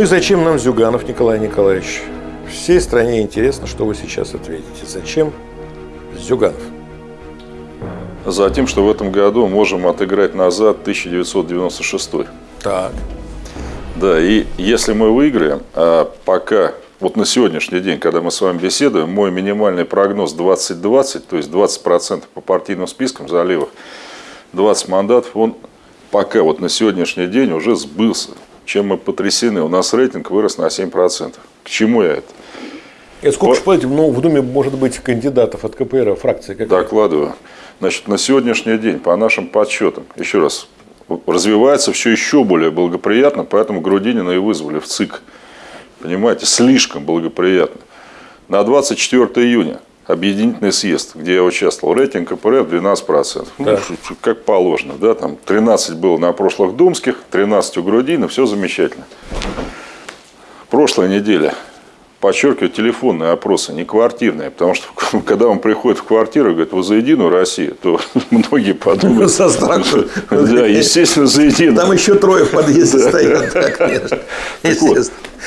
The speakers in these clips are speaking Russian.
Ну и зачем нам Зюганов Николай Николаевич? Всей стране интересно, что вы сейчас ответите. Зачем Зюганов? Затем, что в этом году можем отыграть назад 1996. Так. Да, и если мы выиграем, а пока, вот на сегодняшний день, когда мы с вами беседуем, мой минимальный прогноз 20-20, то есть 20% по партийным спискам за левых, 20 мандатов, он пока вот на сегодняшний день уже сбылся. Чем мы потрясены. У нас рейтинг вырос на 7%. К чему я это? И сколько же, платите, ну, в Думе может быть кандидатов от КПР, фракции какая? Докладываю. Значит, на сегодняшний день, по нашим подсчетам, еще раз, развивается все еще более благоприятно, поэтому Грудинина и вызвали в ЦИК. Понимаете, слишком благоприятно. На 24 июня объединительный съезд, где я участвовал, рейтинг КПРФ 12%. Ну, как положено, да, там 13 было на прошлых думских, 13 у Грудина, все замечательно. Прошлая неделя подчеркиваю, телефонные опросы, не квартирные. Потому что, когда он приходит в квартиру и говорит, вы за Единую Россию, то многие подумают. Со страху. Да, естественно, за Единую. Там еще трое в подъезде стоят.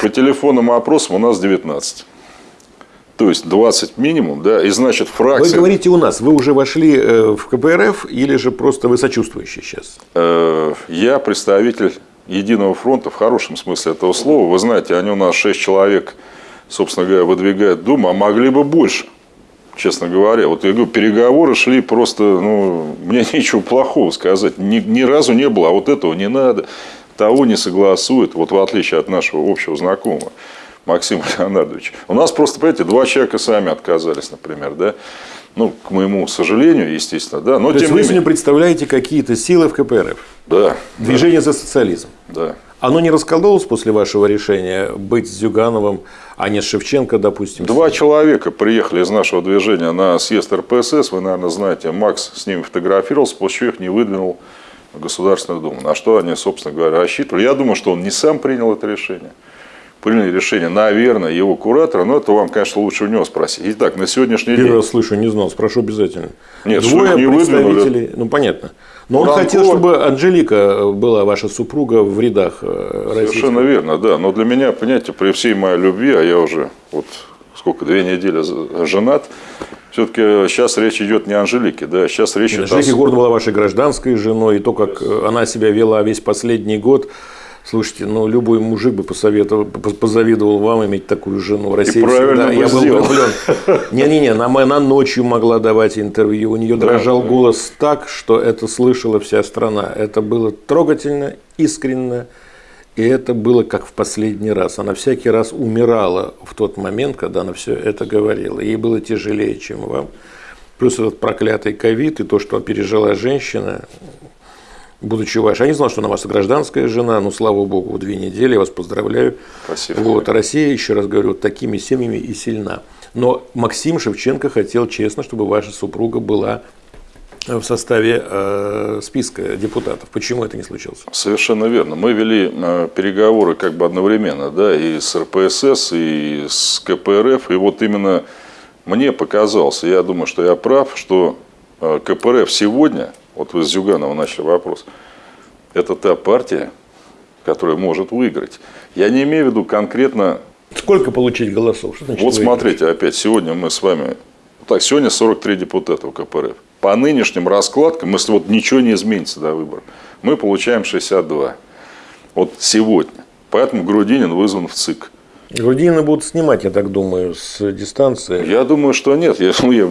По телефонным опросам у нас 19. То есть 20 минимум, да, и значит фракция... Вы говорите у нас, вы уже вошли э, в КПРФ или же просто вы сочувствующий сейчас? Э, я представитель Единого фронта в хорошем смысле этого слова. Вы знаете, они у нас 6 человек собственно говоря, выдвигает Дума, а могли бы больше, честно говоря. Вот я говорю, переговоры шли просто, ну, мне нечего плохого сказать. Ни, ни разу не было, а вот этого не надо, того не согласует, вот в отличие от нашего общего знакомого. Максима Леонардовича. У нас просто, понимаете, два человека сами отказались, например, да. Ну, к моему сожалению, естественно, да. Но То тем есть, вы сегодня представляете какие-то силы в КПРФ? Да. Движение да. за социализм? Да. Оно не раскололось после вашего решения быть с Зюгановым, а не с Шевченко, допустим? Два человека приехали из нашего движения на съезд РПСС. Вы, наверное, знаете, Макс с ними фотографировался, после чего их не выдвинул в Государственную Думу. На что они, собственно говоря, рассчитывали. Я думаю, что он не сам принял это решение. Приняли решение, наверное, его куратора, но это вам, конечно, лучше у него спросить. Итак, на сегодняшний Первый день... раз слышу, не знал, спрошу обязательно. Нет, Двое не представителей, выдвинули. ну понятно. Но он хотел, чтобы Анжелика была ваша супруга в рядах э. Совершенно верно, да. Но для меня, понимаете, при всей моей любви, а я уже вот сколько, две недели женат, все-таки сейчас речь идет не о Анжелике, да, сейчас речь идет о... Анжелика Гордон была вашей гражданской женой, и то, как она себя вела весь последний год, Слушайте, ну любой мужик бы посоветовал, позавидовал вам иметь такую жену. Россия и правильно всегда, я был влюблен. Не-не-не, она, она ночью могла давать интервью. У нее да, дрожал да. голос так, что это слышала вся страна. Это было трогательно, искренне. И это было как в последний раз. Она всякий раз умирала в тот момент, когда она все это говорила. Ей было тяжелее, чем вам. Плюс этот проклятый ковид и то, что пережила женщина, будучи вашей. Я не знал, что она ваша гражданская жена, но слава богу, две недели, я вас поздравляю. Спасибо. Вот, а Россия, еще раз говорю, такими семьями и сильна. Но Максим Шевченко хотел честно, чтобы ваша супруга была в составе э, списка депутатов. Почему это не случилось? Совершенно верно. Мы вели э, переговоры как бы одновременно, да, и с РПСС, и с КПРФ. И вот именно мне показалось, я думаю, что я прав, что э, КПРФ сегодня вот вы с Зюганова начали вопрос, это та партия, которая может выиграть. Я не имею в виду конкретно... Сколько получить голосов? Что значит вот выиграть? смотрите, опять, сегодня мы с вами... Так, сегодня 43 депутата у КПРФ. По нынешним раскладкам, если вот ничего не изменится до выборов, мы получаем 62. Вот сегодня. Поэтому Грудинин вызван в ЦИК. Грудинина будут снимать, я так думаю, с дистанции. Я думаю, что нет. Я, ну, я,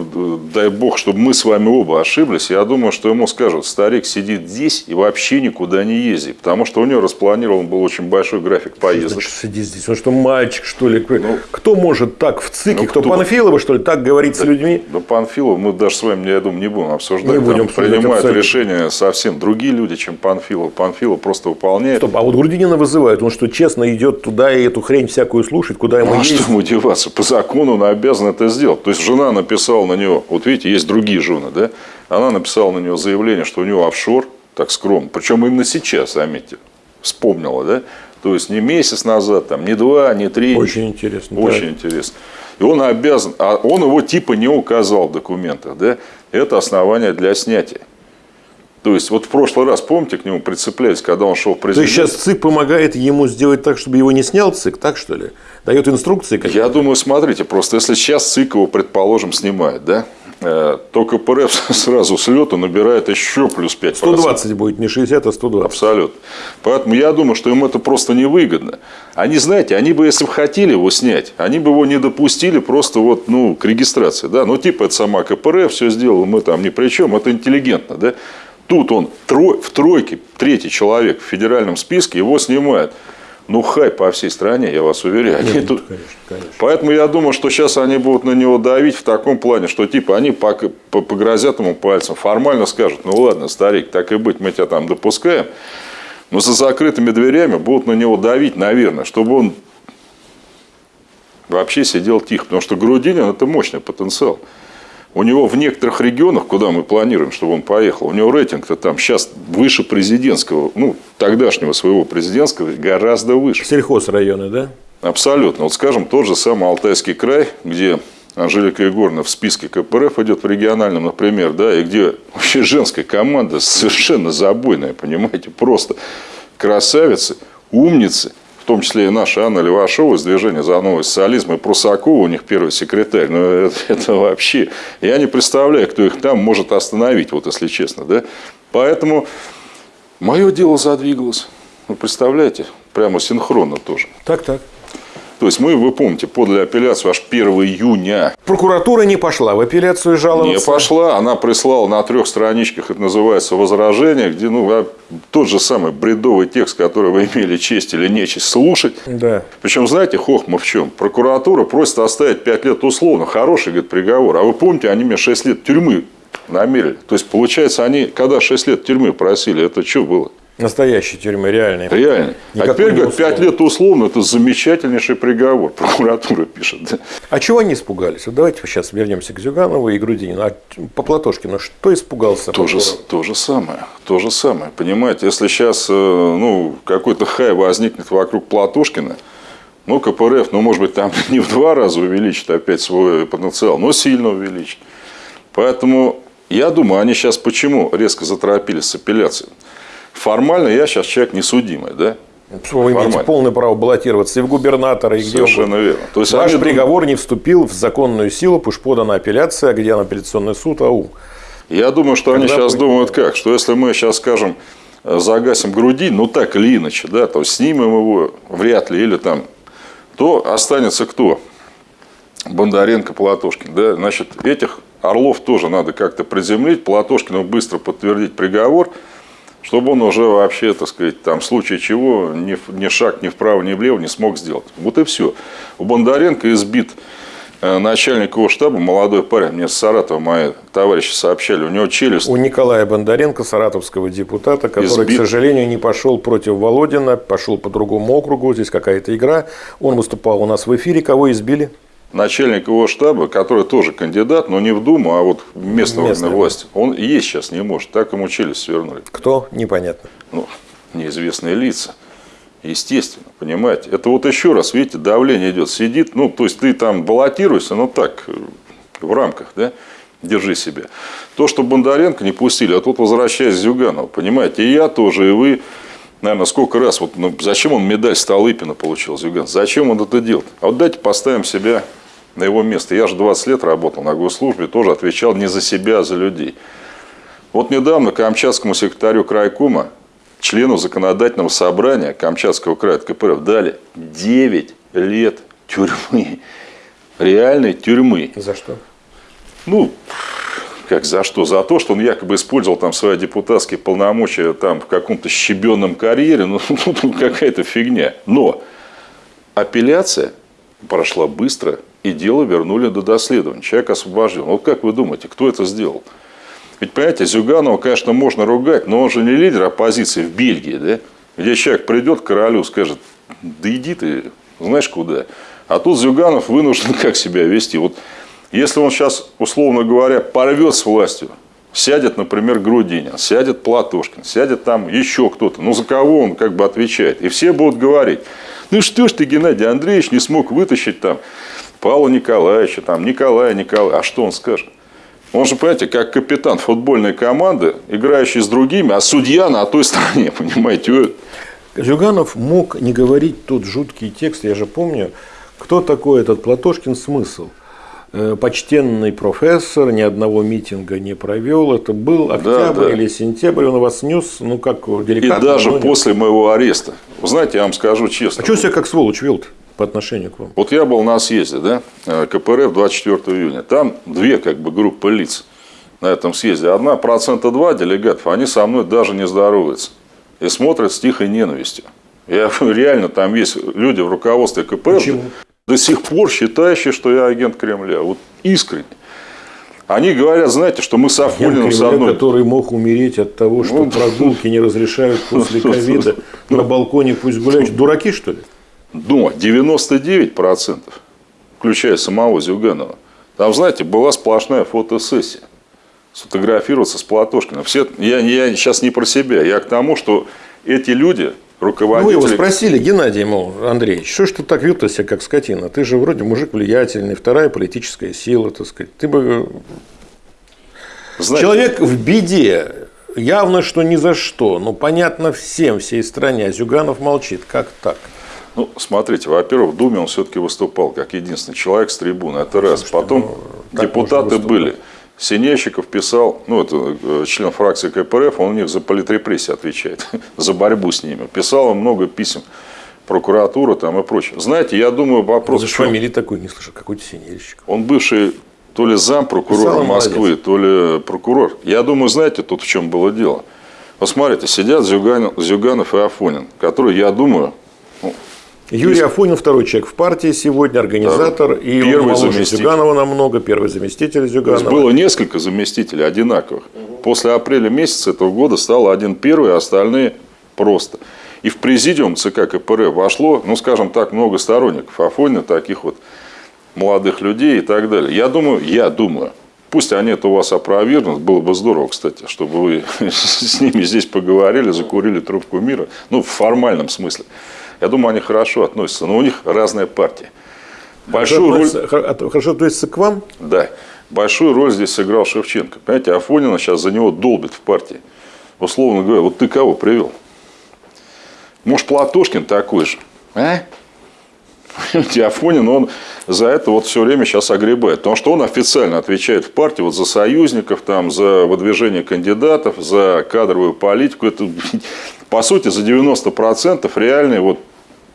дай бог, чтобы мы с вами оба ошиблись. Я думаю, что ему скажут, старик сидит здесь и вообще никуда не ездит. Потому что у него распланирован был очень большой график поездок. Что сидит здесь? Он что, мальчик, что ли? Ну, кто может так в ЦИКе? Ну, кто, кто Панфилова, что ли, так говорить да, с людьми? Ну, Панфилова мы даже с вами, я думаю, не будем обсуждать. Не будем Там принимают абсолютно. решения совсем другие люди, чем Панфилов. Панфилов просто выполняет. Стоп, а вот Грудинина вызывает. Он что, честно идет туда и эту хрень всякую слушает, куда ему ну, что ему деваться? По закону он обязан это сделать. То есть, жена написала на него, вот видите, есть другие жены, да? Она написала на него заявление, что у него офшор, так скромно. Причем именно сейчас, заметьте, вспомнила, да? То есть, не месяц назад, там, не два, не три. Очень интересно. Очень да. интересно. И он обязан, а он его типа не указал в документах, да? Это основание для снятия. То есть, вот в прошлый раз, помните, к нему прицеплялись, когда он шел в президент? То есть, сейчас ЦИК помогает ему сделать так, чтобы его не снял ЦИК, так что ли? Дает инструкции какие-то? Я думаю, смотрите, просто если сейчас ЦИК его, предположим, снимает, да, э, то КПРФ сразу с лету набирает еще плюс 5%. 120 будет, не 60, а 120. Абсолютно. Поэтому я думаю, что им это просто невыгодно. Они, знаете, они бы, если бы хотели его снять, они бы его не допустили просто вот, ну, к регистрации. Да? Ну, типа, это сама КПРФ все сделала, мы там ни при чем, это интеллигентно. Да? Тут он в тройке, третий человек в федеральном списке, его снимают. Ну, хай по всей стране, я вас уверяю. Нет, тут... конечно, конечно. Поэтому я думаю, что сейчас они будут на него давить в таком плане, что типа они погрозят ему пальцем, формально скажут, ну ладно, старик, так и быть, мы тебя там допускаем. Но за закрытыми дверями будут на него давить, наверное, чтобы он вообще сидел тихо. Потому что Грудинин – это мощный потенциал. У него в некоторых регионах, куда мы планируем, чтобы он поехал, у него рейтинг-то там сейчас выше президентского, ну, тогдашнего своего президентского, гораздо выше. Сельхозрайоны, да? Абсолютно. Вот скажем, тот же самый Алтайский край, где Анжелика Егоровна в списке КПРФ идет в региональном, например, да, и где вообще женская команда совершенно забойная, понимаете, просто красавицы, умницы – в том числе и наша Анна Левашова из движения за новый социализм и Прусакова, у них первый секретарь. Но ну, это, это вообще... Я не представляю, кто их там может остановить, вот если честно. Да? Поэтому мое дело задвигалось. Вы представляете? Прямо синхронно тоже. Так, так. То есть мы, вы помните, подали апелляцию аж 1 июня. Прокуратура не пошла в апелляцию жаловаться? Не пошла. Она прислала на трех страничках, это называется, возражение, где ну, а тот же самый бредовый текст, который вы имели честь или нечесть слушать. Да. Причем, знаете, хохма в чем? Прокуратура просит оставить 5 лет условно. Хороший, говорит, приговор. А вы помните, они мне 6 лет тюрьмы намерили. То есть, получается, они, когда 6 лет тюрьмы просили, это что было? Настоящей тюрьмы, реальной. Реально. а теперь, говорят, 5 лет условно, это замечательнейший приговор. Прокуратура пишет. Да. А чего они испугались? Вот давайте сейчас вернемся к Зюганову и Грудинину. А по Платошкину что испугался? То же, то же самое. То же самое. Понимаете, если сейчас э, ну, какой-то хай возникнет вокруг Платошкина, ну, КПРФ, ну, может быть, там не в два раза увеличит опять свой потенциал, но сильно увеличит. Поэтому я думаю, они сейчас почему резко заторопились с апелляцией? Формально я сейчас человек несудимый, да? Вы имеете полное право баллотироваться и в губернатора, и где Совершенно верно. То есть Ваш приговор не вступил в законную силу, пусть подана апелляция, где на апелляционный суд, ау. Я думаю, что Когда они сейчас будет... думают как, что если мы сейчас скажем, э, загасим груди, ну так или иначе, да, то снимем его вряд ли, или там, то останется кто? Бондаренко, Платошкин, да, значит, этих орлов тоже надо как-то приземлить, Платошкину быстро подтвердить приговор – чтобы он уже вообще, так сказать, там, в случае чего, ни, ни шаг ни вправо, ни влево не смог сделать. Вот и все. У Бондаренко избит э, начальник его штаба, молодой парень, мне с Саратова мои товарищи сообщали, у него челюсть... У Николая Бондаренко, саратовского депутата, который, избит... к сожалению, не пошел против Володина, пошел по другому округу, здесь какая-то игра. Он выступал у нас в эфире, кого избили? Начальник его штаба, который тоже кандидат, но не в Думу, а вот в местную Местная. власть, он есть сейчас не может. Так ему челюсть свернули. Кто? Непонятно. Ну, неизвестные лица. Естественно, понимаете. Это вот еще раз, видите, давление идет. Сидит, ну, то есть ты там баллотируешься, ну так, в рамках, да, держи себя. То, что Бондаренко не пустили, а тут возвращаясь Зюганова, понимаете, и я тоже, и вы, наверное, сколько раз, вот, ну, зачем он медаль Столыпина получил, Зюган, зачем он это делает? А вот дайте поставим себя на его место. Я же 20 лет работал на госслужбе, тоже отвечал не за себя, а за людей. Вот недавно Камчатскому секретарю крайкома, члену законодательного собрания Камчатского края КПРФ дали 9 лет тюрьмы. Реальной тюрьмы. За что? Ну, как за что? За то, что он якобы использовал там свои депутатские полномочия там в каком-то щебенном карьере. Ну, ну какая-то фигня. Но апелляция прошла быстро, и дело вернули до доследования. Человек освобожден. Вот как вы думаете, кто это сделал? Ведь, понимаете, Зюганова, конечно, можно ругать, но он же не лидер оппозиции в Бельгии, да? где человек придет к королю, скажет, да иди ты, знаешь куда. А тут Зюганов вынужден как себя вести. Вот если он сейчас, условно говоря, порвет с властью, сядет, например, Грудинин, сядет Платошкин, сядет там еще кто-то, ну за кого он как бы отвечает. И все будут говорить, ну что ж ты, Геннадий Андреевич, не смог вытащить там Павла Николаевича, там, Николая Николая. А что он скажет? Он же, понимаете, как капитан футбольной команды, играющий с другими, а судья на той стороне, понимаете? Зюганов мог не говорить тот жуткий текст, я же помню, кто такой этот Платошкин смысл. Э, почтенный профессор, ни одного митинга не провел. Это был октябрь да, да. или сентябрь, он вас нес, ну как деликатно. И даже после моего ареста. Вы знаете, я вам скажу честно. А что себя как сволочь вел по отношению к вам? Вот я был на съезде, да, э, КПРФ 24 июня. Там две как бы группы лиц на этом съезде. Одна процента два делегатов, они со мной даже не здороваются. И смотрят с тихой ненавистью. Я реально, там есть люди в руководстве КПРФ, Почему? До сих пор считающие, что я агент Кремля. Вот искренне. Они говорят, знаете, что мы с Афониным с одной... который мог умереть от того, что ну, прогулки не разрешают после ковида, на балконе пусть гуляют. Дураки, что ли? но 99%, включая самого Зюганова, там, знаете, была сплошная фотосессия. Сфотографироваться с Платошкиным. Все, я, я сейчас не про себя, я к тому, что эти люди, руководители... Ну, вы его спросили, Геннадий, мол, Андрей, что ж ты так вел себя, как скотина? Ты же вроде мужик влиятельный, вторая политическая сила, так сказать. Ты бы... Знаете, Человек в беде, явно, что ни за что, но понятно всем, всей стране, а Зюганов молчит. Как так? Ну, смотрите, во-первых, в Думе он все-таки выступал как единственный человек с трибуны. Это раз. Потом ну, депутаты были. Синельщиков писал, ну, это э, член фракции КПРФ, он у них за политрепрессии отвечает, за борьбу с ними. Писал он много писем прокуратура там и прочее. Знаете, я думаю, вопрос... Даже фамилии такой не слышал, какой-то Синельщиков. Он бывший то ли зам прокурора Москвы, молодец. то ли прокурор. Я думаю, знаете, тут в чем было дело. Посмотрите, сидят Зюганов, Зюганов и Афонин, которые, я думаю, Юрий Афонин, второй человек в партии сегодня, организатор. Да. И первый заместитель. Зюганова намного, первый заместитель Зюганова. было несколько заместителей одинаковых. Угу. После апреля месяца этого года стало один первый, а остальные просто. И в президиум ЦК КПРФ вошло, ну, скажем так, много сторонников Афонина, таких вот молодых людей и так далее. Я думаю, я думаю, пусть они это у вас опровергнут, было бы здорово, кстати, чтобы вы с ними здесь поговорили, закурили трубку мира, ну, в формальном смысле. Я думаю, они хорошо относятся, но у них разная партия. Большую роль... Хорошо относится к вам? Да. Большую роль здесь сыграл Шевченко. Понимаете, Афонина сейчас за него долбит в партии. Условно говоря, вот ты кого привел? Может, Платошкин такой же? А? Афонин, он за это вот все время сейчас огребает. Потому что он официально отвечает в партии вот за союзников, там, за выдвижение кандидатов, за кадровую политику. Это, по сути, за 90% реальный вот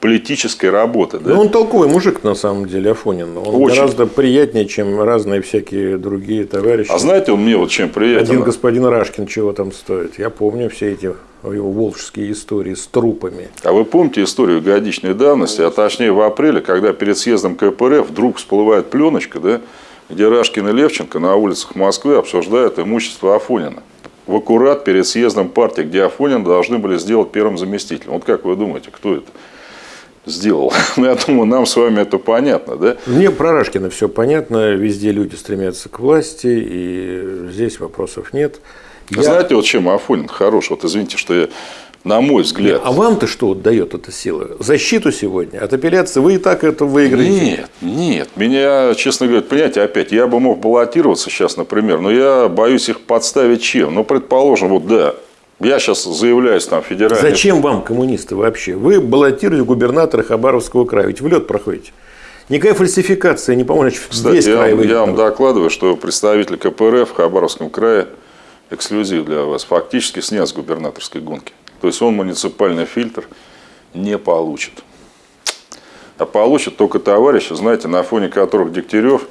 политической работы. Да? Ну, он толковый мужик, на самом деле, Афонин. Он Очень. гораздо приятнее, чем разные всякие другие товарищи. А знаете, он мне вот чем приятен? Один господин Рашкин чего там стоит. Я помню все эти его волжские истории с трупами. А вы помните историю годичной давности, а точнее в апреле, когда перед съездом КПРФ вдруг всплывает пленочка, да, где Рашкин и Левченко на улицах Москвы обсуждают имущество Афонина. В аккурат перед съездом партии, где Афонин должны были сделать первым заместителем. Вот как вы думаете, кто это? Сделал. Ну, я думаю, нам с вами это понятно, да? Мне про Рашкина все понятно. Везде люди стремятся к власти, и здесь вопросов нет. Я... Знаете, вот чем Афонин хорош? Вот извините, что я на мой взгляд. А вам-то что вот дает эта сила? Защиту сегодня? От апелляции вы и так это выиграете? Нет, нет. Меня, честно говоря, понимаете, опять, я бы мог баллотироваться сейчас, например, но я боюсь их подставить чем? Ну, предположим, вот да, я сейчас заявляюсь там федеральный. Зачем вам, коммунисты, вообще? Вы баллотируете губернатора Хабаровского края, ведь в лед проходите. Никакая фальсификация не поможет. Кстати, я, край я вам докладываю, что представитель КПРФ в Хабаровском крае эксклюзив для вас фактически снят с губернаторской гонки. То есть он муниципальный фильтр не получит. А получит только товарищи, знаете, на фоне которых Дегтярев,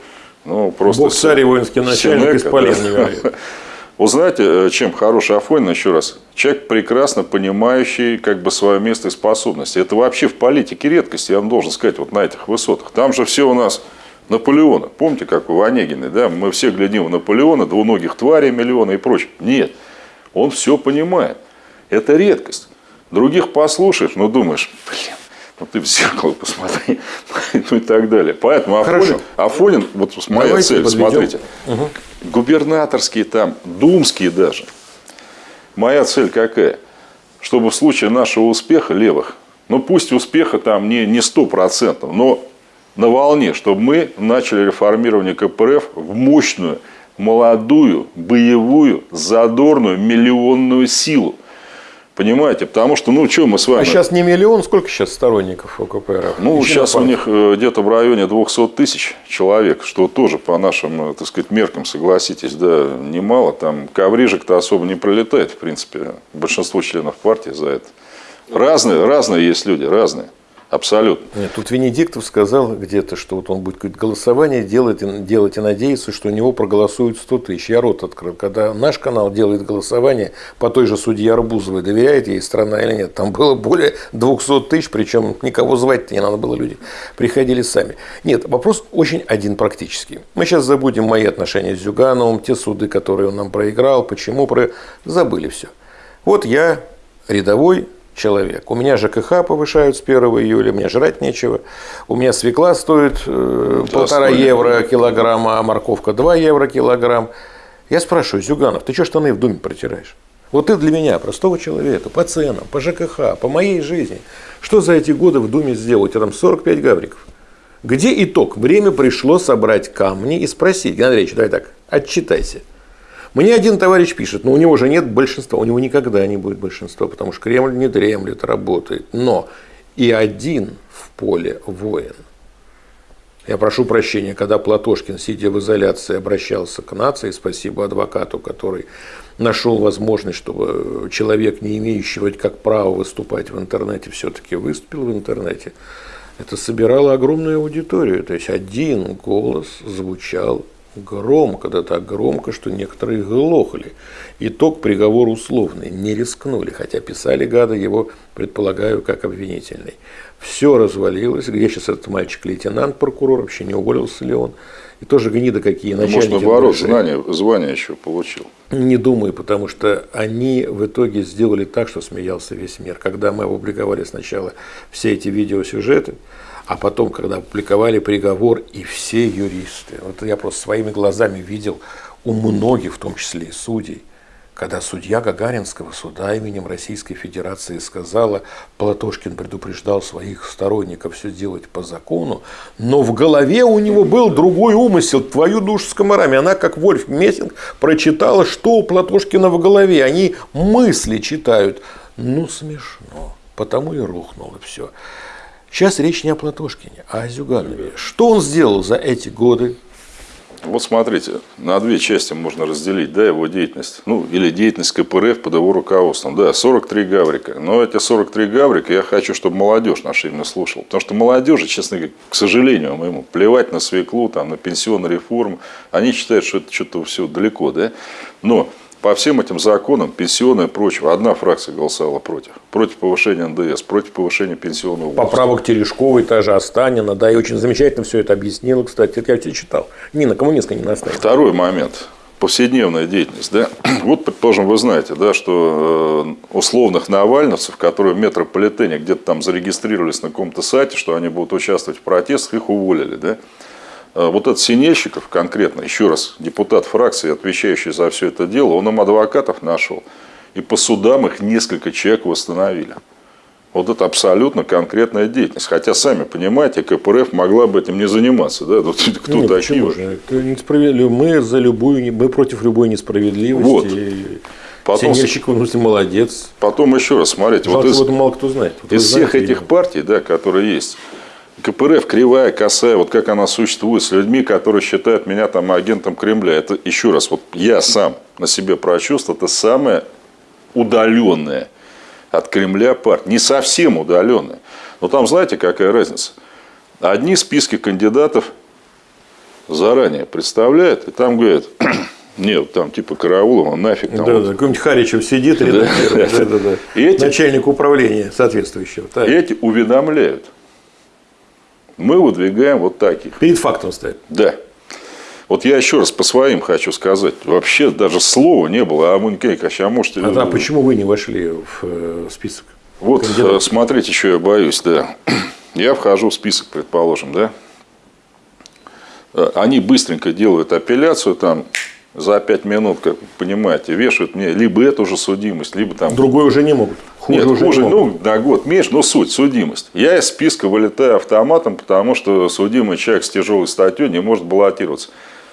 ну, просто... Бог царь и воинский начальник полен да. Вы знаете, э, чем хороший Афонин, еще раз, человек прекрасно понимающий как бы свое место и способности. Это вообще в политике редкость, я вам должен сказать, вот на этих высотах. Там же все у нас Наполеона. Помните, как у Онегина, да? Мы все глядим в Наполеона, двуногих тварей миллиона и прочее. Нет, он все понимает. Это редкость. Других послушаешь, но думаешь, блин, ну ты в зеркало посмотри, ну и так далее. Поэтому Афонин, Афонин вот моя Давайте цель, подведем. смотрите, угу. губернаторские там, думские даже. Моя цель какая? Чтобы в случае нашего успеха левых, ну пусть успеха там не, не 100%, но на волне, чтобы мы начали реформирование КПРФ в мощную молодую, боевую, задорную, миллионную силу. Понимаете? Потому что, ну, что мы с вами... А сейчас не миллион, сколько сейчас сторонников ОКПР? Ну, Еще сейчас у них э, где-то в районе 200 тысяч человек, что тоже по нашим, э, так сказать, меркам, согласитесь, да, немало. Там коврижек-то особо не пролетает, в принципе, большинство членов партии за это. Разные, разные есть люди, разные. Абсолютно. Нет, тут Венедиктов сказал где-то, что вот он будет голосование делать, делать и надеяться, что у него проголосуют 100 тысяч. Я рот открыл. Когда наш канал делает голосование по той же судье Арбузовой, доверяет ей страна или нет, там было более 200 тысяч, причем никого звать не надо было, люди приходили сами. Нет, вопрос очень один практический. Мы сейчас забудем мои отношения с Зюгановым, те суды, которые он нам проиграл, почему, про... забыли все. Вот я рядовой человек. У меня ЖКХ повышают с 1 июля, мне жрать нечего. У меня свекла стоит э, полтора евро килограмм, а морковка 2 евро килограмм. Я спрашиваю, Зюганов, ты что штаны в Думе протираешь? Вот ты для меня, простого человека, по ценам, по ЖКХ, по моей жизни, что за эти годы в Думе сделал? У тебя там 45 гавриков. Где итог? Время пришло собрать камни и спросить. Геннадий Андреевич, давай так, отчитайся. Мне один товарищ пишет, но у него же нет большинства, у него никогда не будет большинства, потому что Кремль не дремлет, работает. Но и один в поле воин. Я прошу прощения, когда Платошкин, сидя в изоляции, обращался к нации, спасибо адвокату, который нашел возможность, чтобы человек, не имеющий вроде как права выступать в интернете, все-таки выступил в интернете, это собирало огромную аудиторию. То есть один голос звучал громко, да так громко, что некоторые глохли. Итог приговор условный, не рискнули, хотя писали гады его, предполагаю, как обвинительный. Все развалилось, где сейчас этот мальчик-лейтенант, прокурор, вообще не уволился ли он, и тоже гнида какие ну, начальники. Может, наоборот, знания, звание еще получил. Не думаю, потому что они в итоге сделали так, что смеялся весь мир. Когда мы опубликовали сначала все эти видеосюжеты, а потом, когда опубликовали приговор, и все юристы, вот я просто своими глазами видел у многих, в том числе и судей, когда судья Гагаринского суда именем Российской Федерации сказала, Платошкин предупреждал своих сторонников все делать по закону, но в голове у него был другой умысел, твою душу с комарами. Она, как Вольф Мессинг, прочитала, что у Платошкина в голове. Они мысли читают. Ну, смешно. Потому и рухнуло все. Сейчас речь не о Платошкине, а о Зюганове. Что он сделал за эти годы? Вот смотрите, на две части можно разделить да, его деятельность. Ну, или деятельность КПРФ под его руководством. Да, 43 гаврика. Но эти 43 гаврика я хочу, чтобы молодежь наша именно слушала. Потому что молодежи, честно говоря, к сожалению моему, плевать на свеклу, там, на пенсионную реформу. Они считают, что это что-то все далеко. Да? Но по всем этим законам, пенсионное и прочего, одна фракция голосовала против. Против повышения НДС, против повышения пенсионного возраста. Поправок Терешковой, та же Останина, да, и очень замечательно все это объяснила, кстати, это я тебе читал. Нина, коммунистка не наставила. Второй момент. Повседневная деятельность. Да? Вот, предположим, вы знаете, да, что э, условных навальновцев, которые в метрополитене где-то там зарегистрировались на каком-то сайте, что они будут участвовать в протестах, их уволили. Да? А, вот этот Синельщиков конкретно, еще раз, депутат фракции, отвечающий за все это дело, он им адвокатов нашел. И по судам их несколько человек восстановили. Вот это абсолютно конкретная деятельность. Хотя, сами понимаете, КПРФ могла бы этим не заниматься. Да? Тут кто Нет, такие? Же? Несправедливо. Мы за любую, мы против любой несправедливости. Вот. Потом, Синельщиков, ну, молодец. Потом еще раз, смотрите. вот из, вот мало кто знает. Вот из всех знаете, этих партий, да, которые есть, КПРФ кривая, косая, вот как она существует с людьми, которые считают меня там агентом Кремля. Это еще раз, вот я сам на себе прочувствовал, это самое удаленное от Кремля партия. Не совсем удаленное. Но там знаете, какая разница? Одни списки кандидатов заранее представляют, и там говорят, нет, там типа Караулова, нафиг. Там да, вот. да, какой-нибудь Харичев сидит, да, да, да, да. Эти, начальник управления соответствующего. Так. Эти уведомляют мы выдвигаем вот таких. Перед фактом стоит. Да. Вот я еще раз по своим хочу сказать. Вообще даже слова не было. А Мунькевич, а может... А, а почему вы не вошли в э, список? Вот, кандидатов? смотрите, что я боюсь, да. Я вхожу в список, предположим, да. Э, они быстренько делают апелляцию, там, за пять минут, как вы понимаете, вешают мне либо эту же судимость, либо там... Другой уже не могут. Хуже Нет, уже хуже, не могут. ну, на год меньше, но суть, судимость. Я из списка вылетаю автоматом, потому что судимый человек с тяжелой статьей не может баллотироваться.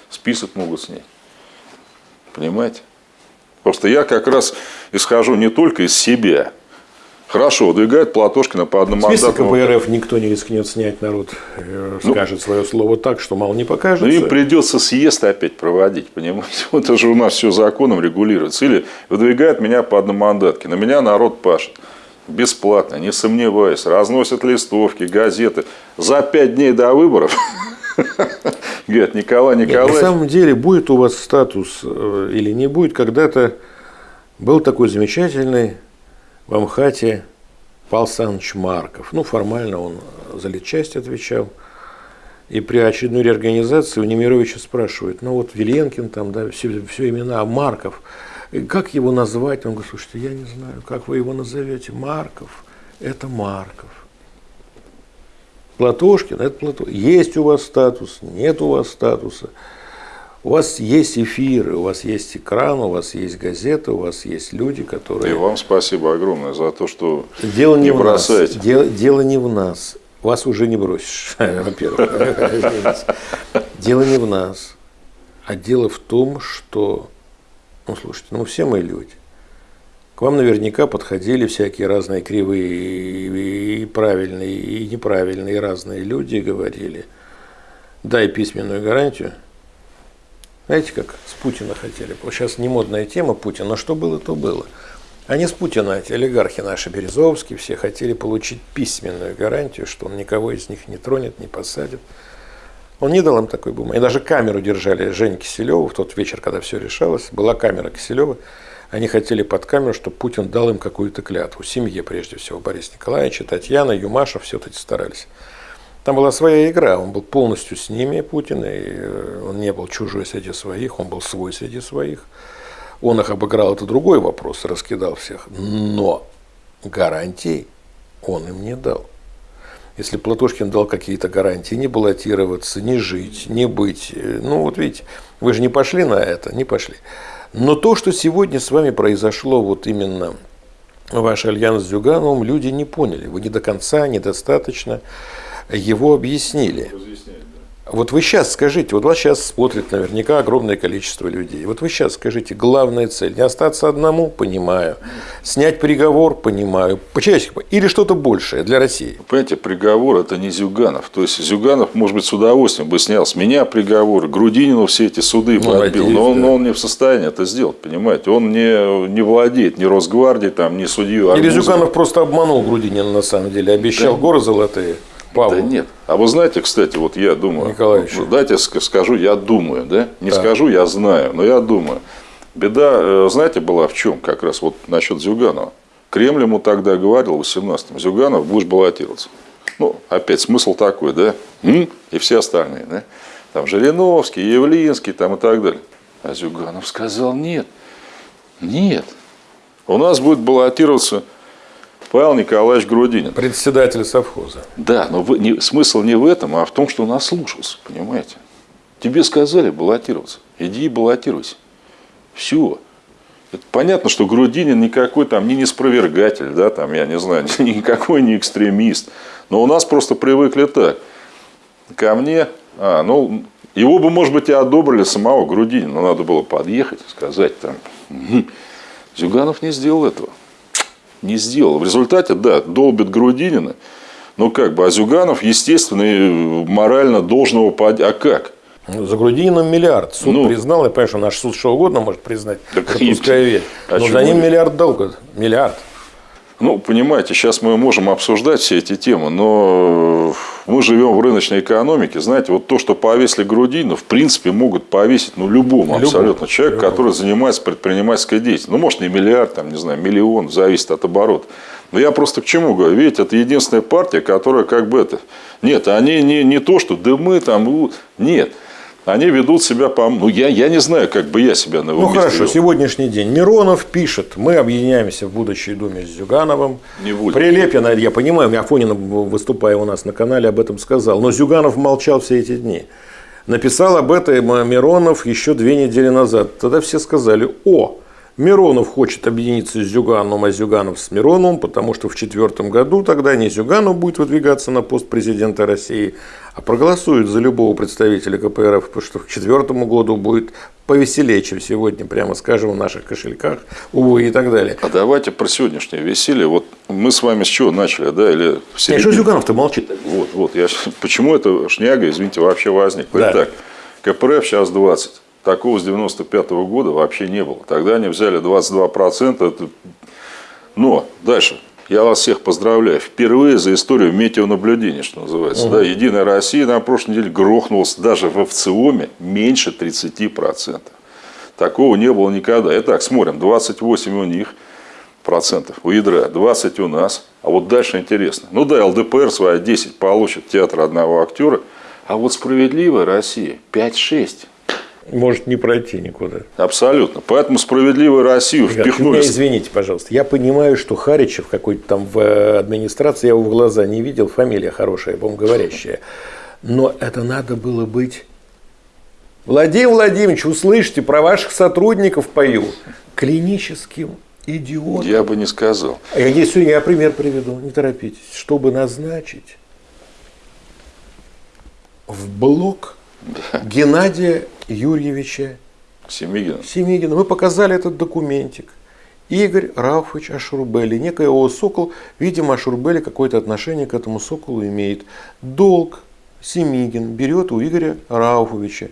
Список могут снять. Понимаете? Просто я как раз исхожу не только из себя. Хорошо, выдвигает Платошкина по одному Список КПРФ никто не рискнет снять, народ э, ну, скажет свое слово так, что мало не покажется. Ну, им придется съезд опять проводить, понимаете? Вот это же у нас все законом регулируется. Или выдвигает меня по одномандатке, на меня народ пашет. Бесплатно, не сомневаюсь. Разносят листовки, газеты. За пять дней до выборов Говорят, Николай Николаевич. на самом деле, будет у вас статус э, или не будет, когда-то был такой замечательный в Амхате Павел Саныч Марков. Ну, формально он за литчасть отвечал. И при очередной реорганизации у Немировича спрашивают, ну вот Виленкин там, да, все, все имена, а Марков, как его назвать? Он говорит, слушайте, я не знаю, как вы его назовете. Марков, это Марков. Платошкин, это Платошкин. Есть у вас статус, нет у вас статуса. У вас есть эфиры, у вас есть экран, у вас есть газеты, у вас есть люди, которые... И вам спасибо огромное за то, что дело не, не бросаете. Нас. Дело, дело не в нас. Вас уже не бросишь, во-первых. Дело не в нас. А дело в том, что... Ну, слушайте, ну все мы люди. К вам наверняка подходили всякие разные кривые и правильные, и неправильные, и разные люди и говорили, дай письменную гарантию. Знаете, как с Путина хотели. Сейчас не модная тема Путина, но что было, то было. Они с Путина, эти олигархи наши, Березовские, все хотели получить письменную гарантию, что он никого из них не тронет, не посадит. Он не дал им такой бумаги. И даже камеру держали Жень Киселева в тот вечер, когда все решалось. Была камера Киселева. Они хотели под камеру, чтобы Путин дал им какую-то клятву. Семье, прежде всего, Борис Николаевич, Татьяна, Юмаша, все эти старались. Там была своя игра, он был полностью с ними, Путин, и э, он не был чужой среди своих, он был свой среди своих. Он их обыграл, это другой вопрос, раскидал всех. Но гарантий он им не дал. Если Платошкин дал какие-то гарантии не баллотироваться, не жить, не быть, э, ну вот видите, вы же не пошли на это, не пошли. Но то, что сегодня с вами произошло, вот именно ваш альянс с Зюгановым, люди не поняли. Вы не до конца, недостаточно его объяснили. Вот вы сейчас скажите, вот вас сейчас смотрит наверняка огромное количество людей. Вот вы сейчас скажите, главная цель, не остаться одному, понимаю, снять приговор, понимаю, по-человечески, или что-то большее для России. Понимаете, приговор это не Зюганов. То есть Зюганов, может быть, с удовольствием бы снял с меня приговор, Грудинину все эти суды бы отбил, но он, да. он не в состоянии это сделать, понимаете. Он не, не владеет ни Росгвардией, там, ни судью. Или Зюганов просто обманул Грудинина на самом деле, обещал да. горы золотые. Павлу. Да нет. А вы знаете, кстати, вот я думаю, Николаевич. дайте скажу, я думаю, да? Не да. скажу, я знаю, но я думаю. Беда, э, знаете, была в чем как раз вот насчет Зюганова. Кремль ему тогда говорил в 18-м, Зюганов, будешь баллотироваться. Ну, опять смысл такой, да? И все остальные, да? Там Жириновский, Явлинский там и так далее. А Зюганов сказал, нет, нет. У нас будет баллотироваться Павел Николаевич Грудинин. Председатель совхоза. Да, но вы, не, смысл не в этом, а в том, что он ослушался, понимаете. Тебе сказали баллотироваться. Иди и баллотируйся. Все. Это понятно, что Грудинин никакой там не неспровергатель, да, там, я не знаю, никакой не экстремист. Но у нас просто привыкли так. Ко мне, а, ну, его бы, может быть, и одобрили самого Грудинина, но надо было подъехать, сказать там. Зюганов не сделал этого не сделал. В результате, да, долбит Грудинина, но как бы, а Зюганов, естественно, морально должного под... А как? Ну, за Грудинином миллиард. Суд ну, признал, я понимаю, что наш суд что угодно может признать. Так верь. А но за ним миллиард долга. Миллиард. Ну, понимаете, сейчас мы можем обсуждать все эти темы, но мы живем в рыночной экономике. Знаете, вот то, что повесили Грудину, в принципе, могут повесить ну, любому, любому абсолютно человеку, любому. который занимается предпринимательской деятельностью. Ну, может, не миллиард, там, не знаю, миллион, зависит от оборота. Но я просто к чему говорю? Видите, это единственная партия, которая как бы это... Нет, они не, не то, что да мы там... Нет они ведут себя по... Ну, я, я не знаю, как бы я себя на его Ну, хорошо, вел. сегодняшний день. Миронов пишет, мы объединяемся в будущей думе с Зюгановым. Не будет. Прилепин, я понимаю, Афонин, выступая у нас на канале, об этом сказал. Но Зюганов молчал все эти дни. Написал об этом Миронов еще две недели назад. Тогда все сказали, о, Миронов хочет объединиться с Зюгановым, а Зюганов с Мироновым, потому что в четвертом году тогда не Зюганов будет выдвигаться на пост президента России, а проголосует за любого представителя КПРФ, потому что к четвертому году будет повеселее, чем сегодня, прямо скажем, в наших кошельках, увы и так далее. А давайте про сегодняшнее веселье. Вот мы с вами с чего начали, да? Или в середине... Что Зюганов-то молчит? Вот, вот. Я... Почему это шняга, извините, вообще возникла? Да. Итак, КПРФ сейчас 20. Такого с 95 -го года вообще не было. Тогда они взяли 22%. Это... Но дальше. Я вас всех поздравляю. Впервые за историю метеонаблюдения, что называется. Угу. Да, Единая Россия на прошлой неделе грохнулась даже в ВЦИОМе меньше 30%. Такого не было никогда. Итак, смотрим. 28 у них процентов у ядра, 20 у нас. А вот дальше интересно. Ну да, ЛДПР свои 10 получит театр одного актера. А вот справедливая Россия 5-6 может не пройти никуда. Абсолютно. Поэтому справедливую Россию Ребят, впихнули. Меня извините, пожалуйста. Я понимаю, что Харичев какой-то там в э, администрации, я его в глаза не видел, фамилия хорошая, по-моему, говорящая. Но это надо было быть... Владимир Владимирович, услышьте, про ваших сотрудников пою. Клиническим идиотом. Я бы не сказал. А я, если я пример приведу, не торопитесь. Чтобы назначить в блок да. Геннадия Юрьевича Семигина. Семигина. Мы показали этот документик. Игорь Рауфович Ашурбели, некий его Сокол, видимо, Ашурбели какое-то отношение к этому Соколу имеет. Долг Семигин берет у Игоря Рауфовича,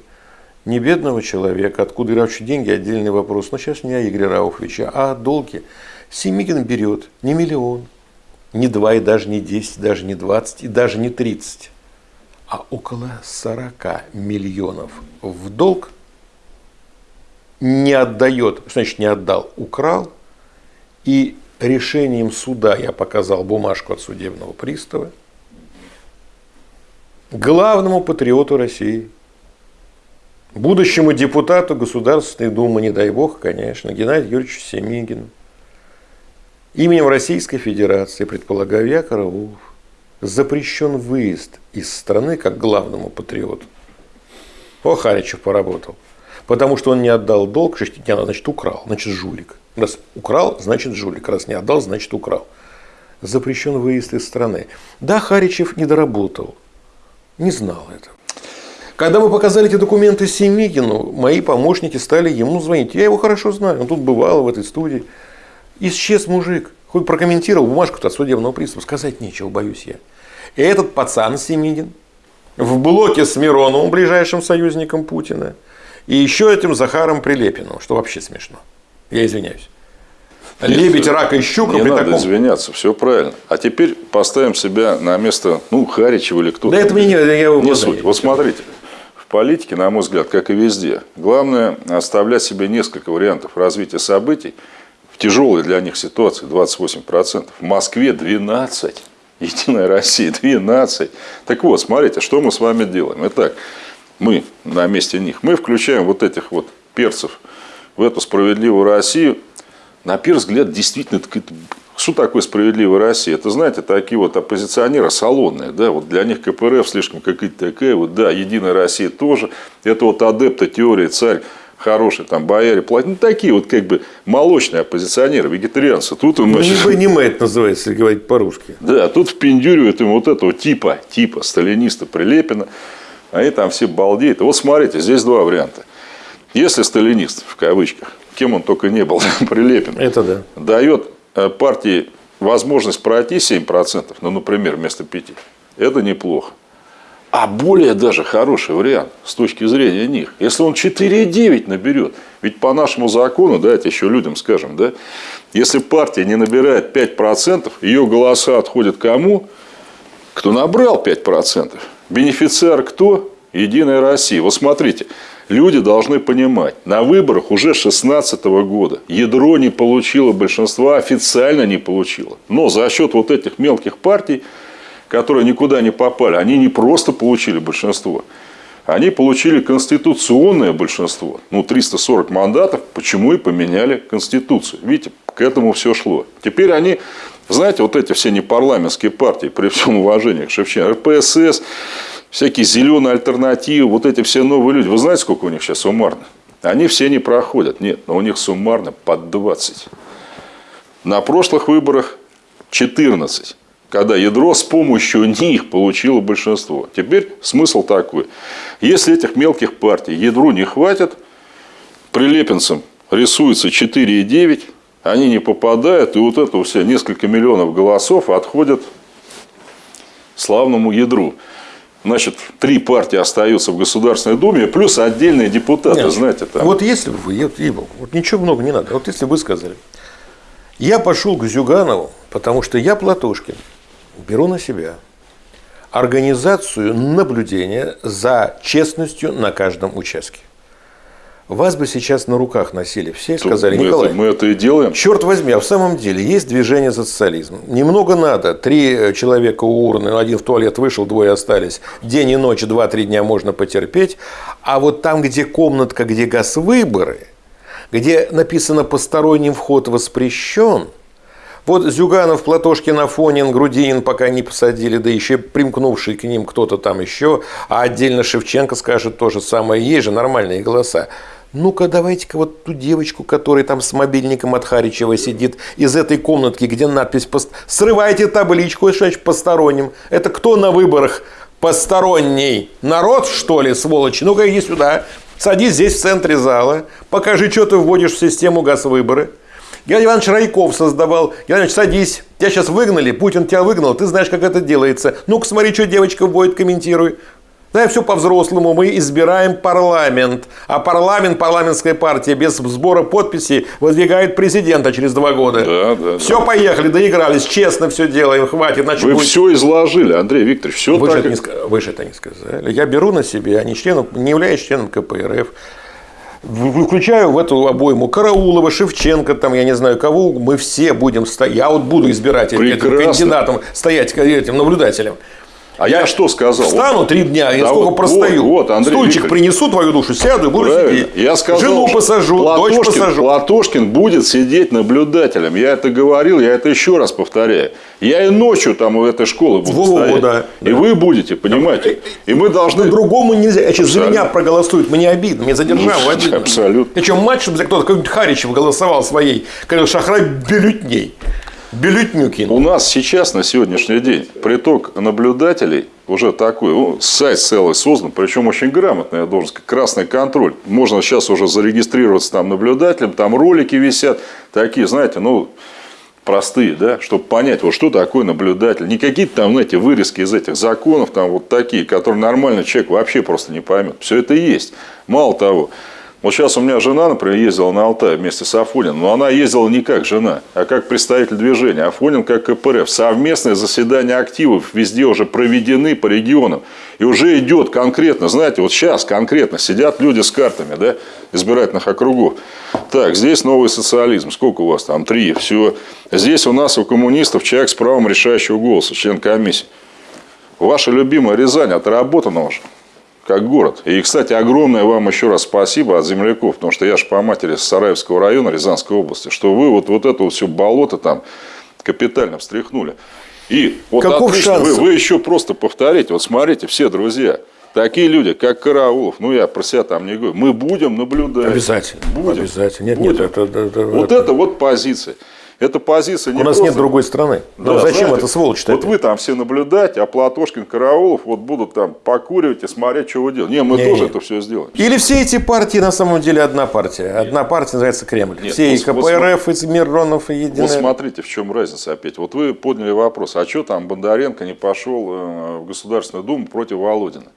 не бедного человека, откуда Рауфович деньги, отдельный вопрос, но сейчас не о Игоре Рауфовиче, а о долге. Семигин берет не миллион, не два и даже не десять, даже не двадцать и даже не тридцать, а около 40 миллионов в долг, не отдает, что значит не отдал, украл, и решением суда я показал бумажку от судебного пристава главному патриоту России, будущему депутату Государственной Думы, не дай бог, конечно, Геннадию Юрьевичу Семигину, именем Российской Федерации, предполагаю я, Караулов, запрещен выезд из страны как главному патриоту. О, Харичев поработал. Потому что он не отдал долг, Шештетняна, значит, украл, значит, жулик. Раз украл, значит, жулик. Раз не отдал, значит, украл. Запрещен выезд из страны. Да, Харичев не доработал. Не знал этого. Когда мы показали эти документы Семигину, мои помощники стали ему звонить. Я его хорошо знаю, он тут бывал в этой студии. Исчез мужик. Хоть прокомментировал бумажку-то от судебного пристава. Сказать нечего, боюсь я. И этот пацан Семигин в блоке с Мироновым, ближайшим союзником Путина, и еще этим Захаром Прилепиным, что вообще смешно. Я извиняюсь. Лебедь, рак и щука. Не при надо таком... извиняться, все правильно. А теперь поставим себя на место, ну, Харичева или кто-то. Да это мне не, я не суть. Вот смотрите, в политике, на мой взгляд, как и везде, главное оставлять себе несколько вариантов развития событий в тяжелой для них ситуации 28%. В Москве 12%. Единая Россия, 12. Так вот, смотрите, что мы с вами делаем. Итак, мы на месте них, мы включаем вот этих вот перцев в эту справедливую Россию. На первый взгляд, действительно, что такое справедливая Россия? Это, знаете, такие вот оппозиционеры салонные, да, вот для них КПРФ слишком какая-то такая, вот, да, Единая Россия тоже. Это вот адепты теории царь хорошие там бояре платят. Ну, такие вот как бы молочные оппозиционеры, вегетарианцы. Тут им, ну, значит... не это называется, если говорить по-русски. Да, тут впендюривают им вот этого типа, типа сталиниста Прилепина. Они там все балдеют. Вот смотрите, здесь два варианта. Если сталинист, в кавычках, кем он только не был, Прилепин, это да. дает э, партии возможность пройти 7%, ну, например, вместо 5%, это неплохо. А более даже хороший вариант с точки зрения них, если он 4,9 наберет, ведь по нашему закону, давайте еще людям скажем, да, если партия не набирает 5%, ее голоса отходят кому? Кто набрал 5%. Бенефициар кто? Единая Россия. Вот смотрите, люди должны понимать, на выборах уже 2016 года ядро не получило большинства, официально не получило. Но за счет вот этих мелких партий которые никуда не попали, они не просто получили большинство, они получили конституционное большинство. Ну, 340 мандатов, почему и поменяли Конституцию. Видите, к этому все шло. Теперь они, знаете, вот эти все непарламентские партии, при всем уважении к Шевченко, РПСС, всякие зеленые альтернативы, вот эти все новые люди. Вы знаете, сколько у них сейчас суммарно? Они все не проходят. Нет, но у них суммарно под 20. На прошлых выборах 14 когда ядро с помощью них получило большинство. Теперь смысл такой. Если этих мелких партий ядру не хватит, прилепинцам рисуется 4,9, они не попадают, и вот это все несколько миллионов голосов отходят славному ядру. Значит, три партии остаются в Государственной Думе, плюс отдельные депутаты, Нет, знаете. Там. Вот если бы вы, вот, вот ничего много не надо, вот если вы сказали, я пошел к Зюганову, потому что я Платошкин, беру на себя организацию наблюдения за честностью на каждом участке. Вас бы сейчас на руках носили все и сказали, мы Николай, это, мы это и делаем. Черт возьми, а в самом деле есть движение за социализм. Немного надо. Три человека у урны, один в туалет вышел, двое остались. День и ночь, два-три дня можно потерпеть. А вот там, где комнатка, где газ выборы, где написано «посторонним вход воспрещен», вот Зюганов, Платошкин, Афонин, Грудинин пока не посадили, да еще примкнувший к ним кто-то там еще, а отдельно Шевченко скажет то же самое, есть же нормальные голоса. Ну-ка, давайте-ка вот ту девочку, которая там с мобильником от Харичева сидит, из этой комнатки, где надпись пост... «Срывайте табличку, что значит посторонним». Это кто на выборах посторонний? Народ, что ли, сволочь? Ну-ка, иди сюда. Садись здесь в центре зала. Покажи, что ты вводишь в систему газ-выборы. Геннадий Иванович Райков создавал. Геннадий Иванович, садись. Тебя сейчас выгнали, Путин тебя выгнал, ты знаешь, как это делается. Ну-ка, смотри, что девочка вводит, комментируй. Да, все по-взрослому. Мы избираем парламент. А парламент, парламентская партия без сбора подписей выдвигает президента через два года. Да, да, все, да. поехали, доигрались. Честно все делаем, хватит. Значит, Вы будет... все изложили, Андрей Викторович. Все вы, так... же это не, вы же это не сказали. Я беру на себя, а не, членом, не являюсь членом КПРФ. Включаю в эту обойму Караулова, Шевченко, там, я не знаю кого, мы все будем стоять. Я вот буду избирать этим кандидатом, стоять этим наблюдателем. А я, я что сказал? Встану три дня, я да сколько вот, простою. Вот, Андрей Стульчик Викторович. принесу твою душу, сяду и буду Правильно. сидеть. Я сказал, Жену посажу, Платошкин, дочь посажу. Платошкин будет сидеть наблюдателем. Я это говорил, я это еще раз повторяю. Я и ночью там у этой школы буду Во, стоять. Да, и да. вы будете, понимаете? И мы должны... По-другому нельзя. Я сейчас за меня проголосуют, мне обидно, мне задержал ну, обидно. Абсолютно. Что, мать, чтобы кто-то, какой-нибудь Харичев голосовал своей, говорил, Шахрай бюллетней. Бюллетнюкин. У нас сейчас, на сегодняшний день, приток наблюдателей уже такой, ну, сайт целый создан, причем очень грамотный, я должен сказать, красный контроль. Можно сейчас уже зарегистрироваться там наблюдателем, там ролики висят, такие, знаете, ну, простые, да, чтобы понять, вот что такое наблюдатель. Не какие-то там, знаете, вырезки из этих законов, там вот такие, которые нормальный человек вообще просто не поймет. Все это есть. Мало того, вот сейчас у меня жена, например, ездила на Алтай вместе с Афониным, но она ездила не как жена, а как представитель движения. Афонин как КПРФ. Совместные заседания активов везде уже проведены по регионам. И уже идет конкретно, знаете, вот сейчас конкретно сидят люди с картами да, избирательных округов. Так, здесь новый социализм. Сколько у вас там? Три. Все. Здесь у нас у коммунистов человек с правом решающего голоса, член комиссии. Ваша любимая Рязань отработана уже как город. И, кстати, огромное вам еще раз спасибо от земляков, потому что я же по матери с Сараевского района Рязанской области, что вы вот, вот это вот все болото там капитально встряхнули. И вот Каков отлично, вы, вы еще просто повторите, вот смотрите, все друзья, такие люди, как Караулов, ну я про себя там не говорю, мы будем наблюдать. Обязательно. Будем. Обязательно. Нет, будем. нет, это, это, вот это, это вот позиция. Эта позиция не У нас просто... нет другой страны. Да, зачем знаете, это сволочь Вот вы там все наблюдать, а Платошкин, Караулов вот будут там покуривать и смотреть, что вы делаете. Не, мы не, тоже не. это все сделаем. Или все эти партии на самом деле одна партия. Одна партия называется Кремль. Нет, все и КПРФ, и Миронов, и Единая. Вот смотрите, в чем разница опять. Вот вы подняли вопрос, а что там Бондаренко не пошел э, в Государственную Думу против Володина?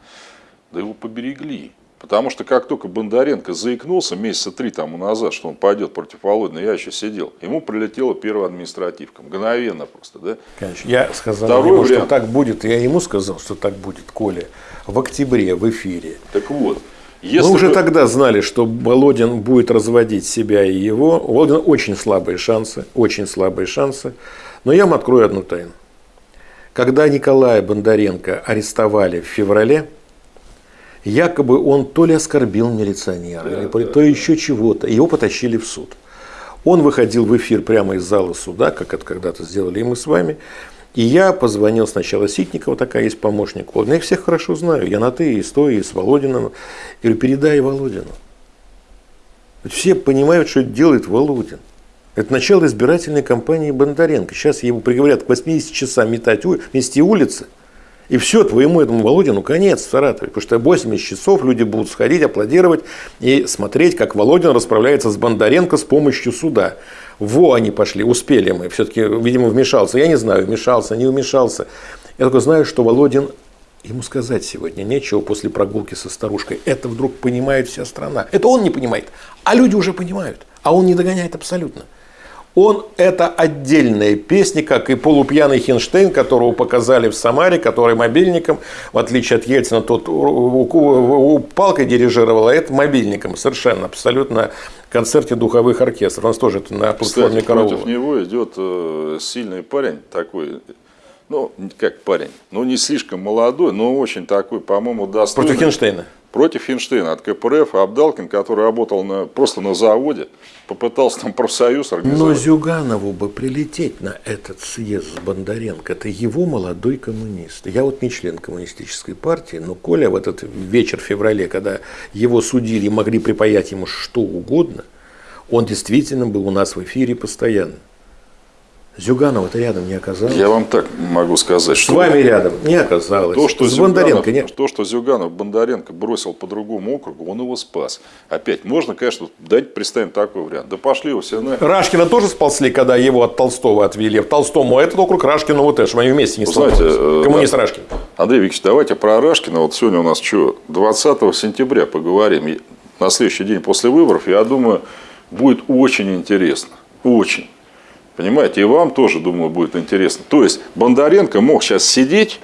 Да его поберегли. Потому что как только Бондаренко заикнулся месяца три тому назад, что он пойдет против Володина, я еще сидел, ему прилетела первая административка. Мгновенно просто, да? Конечно. Я сказал Второй ему, вариант. что так будет. Я ему сказал, что так будет, Коля, в октябре в эфире. Так вот. Если Мы уже вы... тогда знали, что Володин будет разводить себя и его. У Володина очень слабые шансы, очень слабые шансы. Но я вам открою одну тайну. Когда Николая Бондаренко арестовали в феврале, якобы он то ли оскорбил милиционера, да, или да, то да. еще чего-то. Его потащили в суд. Он выходил в эфир прямо из зала суда, как это когда-то сделали и мы с вами. И я позвонил сначала Ситникова, такая есть помощник. Я их всех хорошо знаю. Я на ты, и с той, и с Володиным. Я говорю, передай Володину. Все понимают, что делает Володин. Это начало избирательной кампании Бондаренко. Сейчас его приговорят к 80 часам метать, мести улицы. И все, твоему этому Володину конец в Саратове. Потому что 80 часов люди будут сходить, аплодировать и смотреть, как Володин расправляется с Бондаренко с помощью суда. Во они пошли, успели мы. Все-таки, видимо, вмешался. Я не знаю, вмешался, не вмешался. Я только знаю, что Володин Ему сказать сегодня нечего после прогулки со старушкой. Это вдруг понимает вся страна. Это он не понимает, а люди уже понимают. А он не догоняет абсолютно. Он – это отдельная песня, как и полупьяный Хинштейн, которого показали в Самаре, который мобильником, в отличие от Ельцина, тот палкой дирижировал, а это мобильником. Совершенно, абсолютно концерте духовых оркестров. У нас тоже это на платформе Кстати, против него идет э, сильный парень такой, ну, как парень, ну, не слишком молодой, но очень такой, по-моему, достойный. Против Хинштейна? Против Хинштейна от КПРФ, Абдалкин, который работал на, просто на заводе, попытался там профсоюз организовать. Но Зюганову бы прилететь на этот съезд с Бондаренко, это его молодой коммунист. Я вот не член коммунистической партии, но Коля в этот вечер в феврале, когда его судили могли припаять ему что угодно, он действительно был у нас в эфире постоянно. Зюганова-то рядом не оказалось. Я вам так могу сказать, что... С вами рядом не оказалось. То, что, С Зюганов, Бондаренко, нет. то, что Зюганов Бондаренко бросил по другому округу, он его спас. Опять, можно, конечно, дать представим такой вариант. Да пошли его все на... Рашкина тоже спасли, когда его от Толстого отвели. В Толстому, а этот округ Рашкина вот это, они вместе не Знаете, э, Коммунист да. Рашкин. Андрей Викторович, давайте про Рашкина. Вот сегодня у нас что, 20 сентября поговорим. На следующий день после выборов, я думаю, будет очень интересно. Очень. Понимаете, и вам тоже, думаю, будет интересно. То есть, Бондаренко мог сейчас сидеть,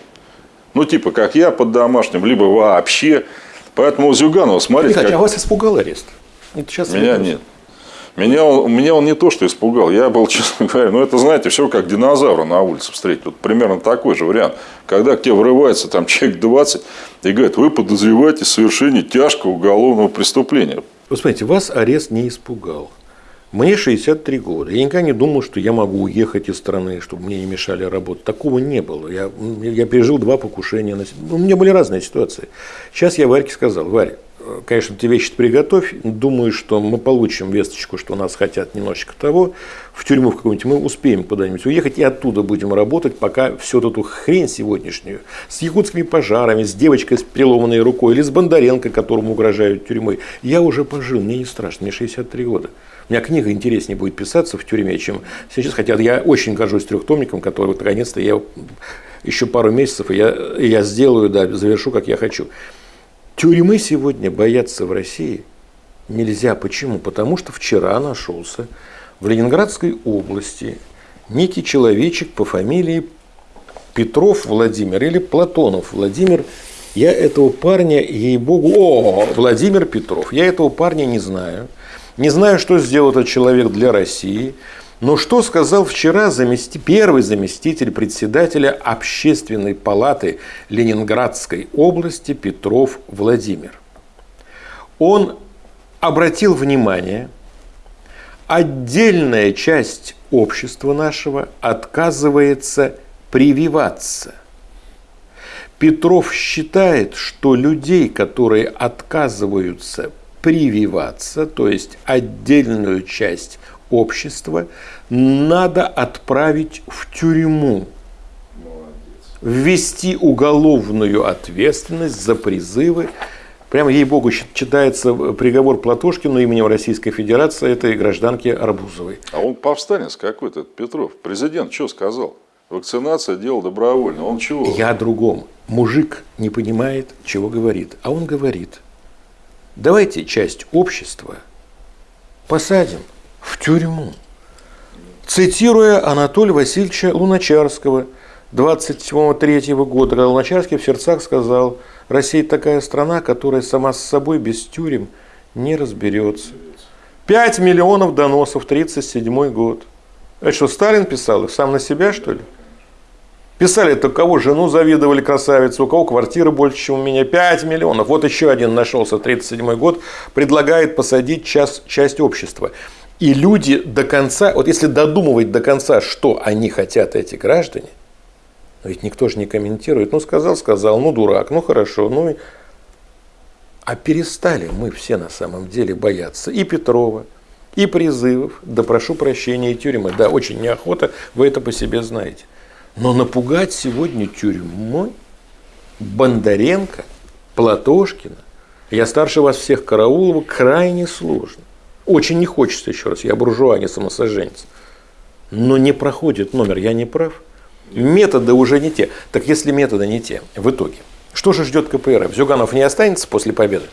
ну, типа, как я, под домашним, либо вообще. Поэтому Зюганова, смотрите... Кстати, как... а вас испугал арест? Это сейчас меня нет. Меня он, меня он не то, что испугал. Я был, честно говоря, ну, это, знаете, все как динозавра на улице встретить. Вот примерно такой же вариант. Когда к тебе врывается там человек 20 и говорит, вы подозреваете в совершении тяжкого уголовного преступления. Вы смотрите, вас арест не испугал. Мне 63 года. Я никогда не думал, что я могу уехать из страны, чтобы мне не мешали работать. Такого не было. Я, я пережил два покушения. На... У меня были разные ситуации. Сейчас я Варьке сказал, Варя, конечно, ты вещи приготовь. Думаю, что мы получим весточку, что нас хотят немножечко того. В тюрьму в какую-нибудь мы успеем куда-нибудь уехать и оттуда будем работать, пока всю эту хрень сегодняшнюю с якутскими пожарами, с девочкой с переломанной рукой или с Бондаренко, которому угрожают тюрьмой. Я уже пожил, мне не страшно, мне 63 года. У меня книга интереснее будет писаться в тюрьме, чем сейчас. Хотя я очень горжусь трехтомником, который вот наконец-то я еще пару месяцев, и я, я сделаю, да, завершу, как я хочу. Тюрьмы сегодня бояться в России нельзя. Почему? Потому что вчера нашелся в Ленинградской области некий человечек по фамилии Петров Владимир или Платонов Владимир. Я этого парня, ей-богу, о, Владимир Петров, я этого парня не знаю. Не знаю, что сделал этот человек для России, но что сказал вчера замести... первый заместитель председателя Общественной палаты Ленинградской области Петров Владимир. Он обратил внимание, отдельная часть общества нашего отказывается прививаться. Петров считает, что людей, которые отказываются прививаться, то есть отдельную часть общества, надо отправить в тюрьму, ввести уголовную ответственность за призывы. Прямо, ей-богу, читается приговор Платошкину именем Российской Федерации этой гражданки Арбузовой. А он повстанец какой-то, Петров. Президент что сказал? Вакцинация – дело добровольно. Он чего? Я о другом. Мужик не понимает, чего говорит. А он говорит – Давайте часть общества посадим в тюрьму. Цитируя Анатолия Васильевича Луначарского 23 года, когда Луначарский в сердцах сказал, Россия такая страна, которая сама с собой без тюрем не разберется. 5 миллионов доносов, 37 год. Это что, Сталин писал их сам на себя, что ли? Писали, это кого жену завидовали красавицу, у кого квартира больше, чем у меня, 5 миллионов. Вот еще один нашелся, 37 год, предлагает посадить часть, часть общества. И люди до конца, вот если додумывать до конца, что они хотят, эти граждане, но ведь никто же не комментирует, ну сказал, сказал, ну дурак, ну хорошо, ну а перестали мы все на самом деле бояться и Петрова, и призывов, да прошу прощения, и тюрьмы. Да, очень неохота, вы это по себе знаете. Но напугать сегодня тюрьмой Бондаренко, Платошкина, я старше вас всех Караулова, крайне сложно. Очень не хочется еще раз, я буржуа, не самосожженец. Но не проходит номер, я не прав. Методы уже не те. Так если методы не те, в итоге, что же ждет КПРФ? Зюганов не останется после победы?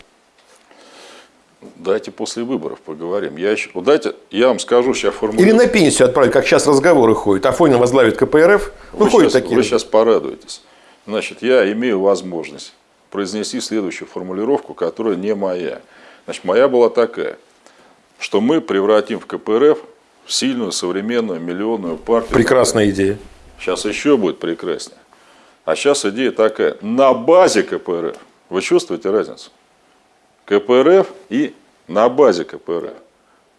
Дайте после выборов поговорим. Я еще, вот дайте, я вам скажу сейчас формулировку. Или на пенсию отправить, как сейчас разговоры ходят. Афонин возглавит КПРФ. Ну, вы, ходят сейчас, такие. вы сейчас порадуетесь. Значит, я имею возможность произнести следующую формулировку, которая не моя. Значит, моя была такая, что мы превратим в КПРФ в сильную, современную, миллионную партию. Прекрасная идея. Сейчас еще будет прекраснее. А сейчас идея такая. На базе КПРФ. Вы чувствуете разницу? КПРФ и на базе КПРФ.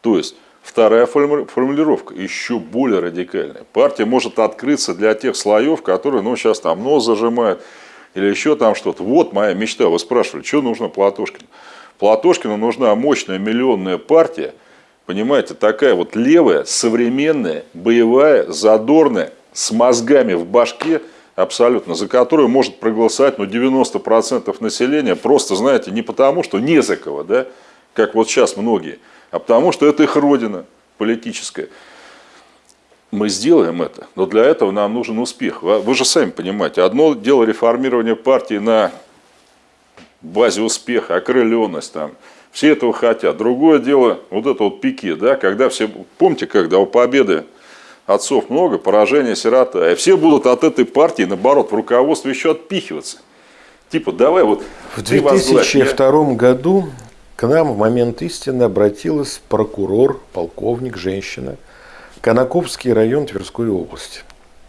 То есть, вторая формулировка, еще более радикальная. Партия может открыться для тех слоев, которые, ну, сейчас там нос зажимают, или еще там что-то. Вот моя мечта. Вы спрашивали, что нужно Платошкину? Платошкину нужна мощная миллионная партия, понимаете, такая вот левая, современная, боевая, задорная, с мозгами в башке, абсолютно, за которую может проголосовать ну, 90% населения, просто, знаете, не потому, что не за кого, да, как вот сейчас многие, а потому, что это их родина политическая. Мы сделаем это, но для этого нам нужен успех. Вы же сами понимаете, одно дело реформирование партии на базе успеха, окрыленность там, все этого хотят. Другое дело, вот это вот пике, да, когда все, помните, когда у победы отцов много, поражение сирота, и все будут от этой партии, наоборот, в руководстве еще отпихиваться. Типа, давай вот... В 2002 году к нам в момент истины обратилась прокурор, полковник, женщина – Конаковский район Тверской области.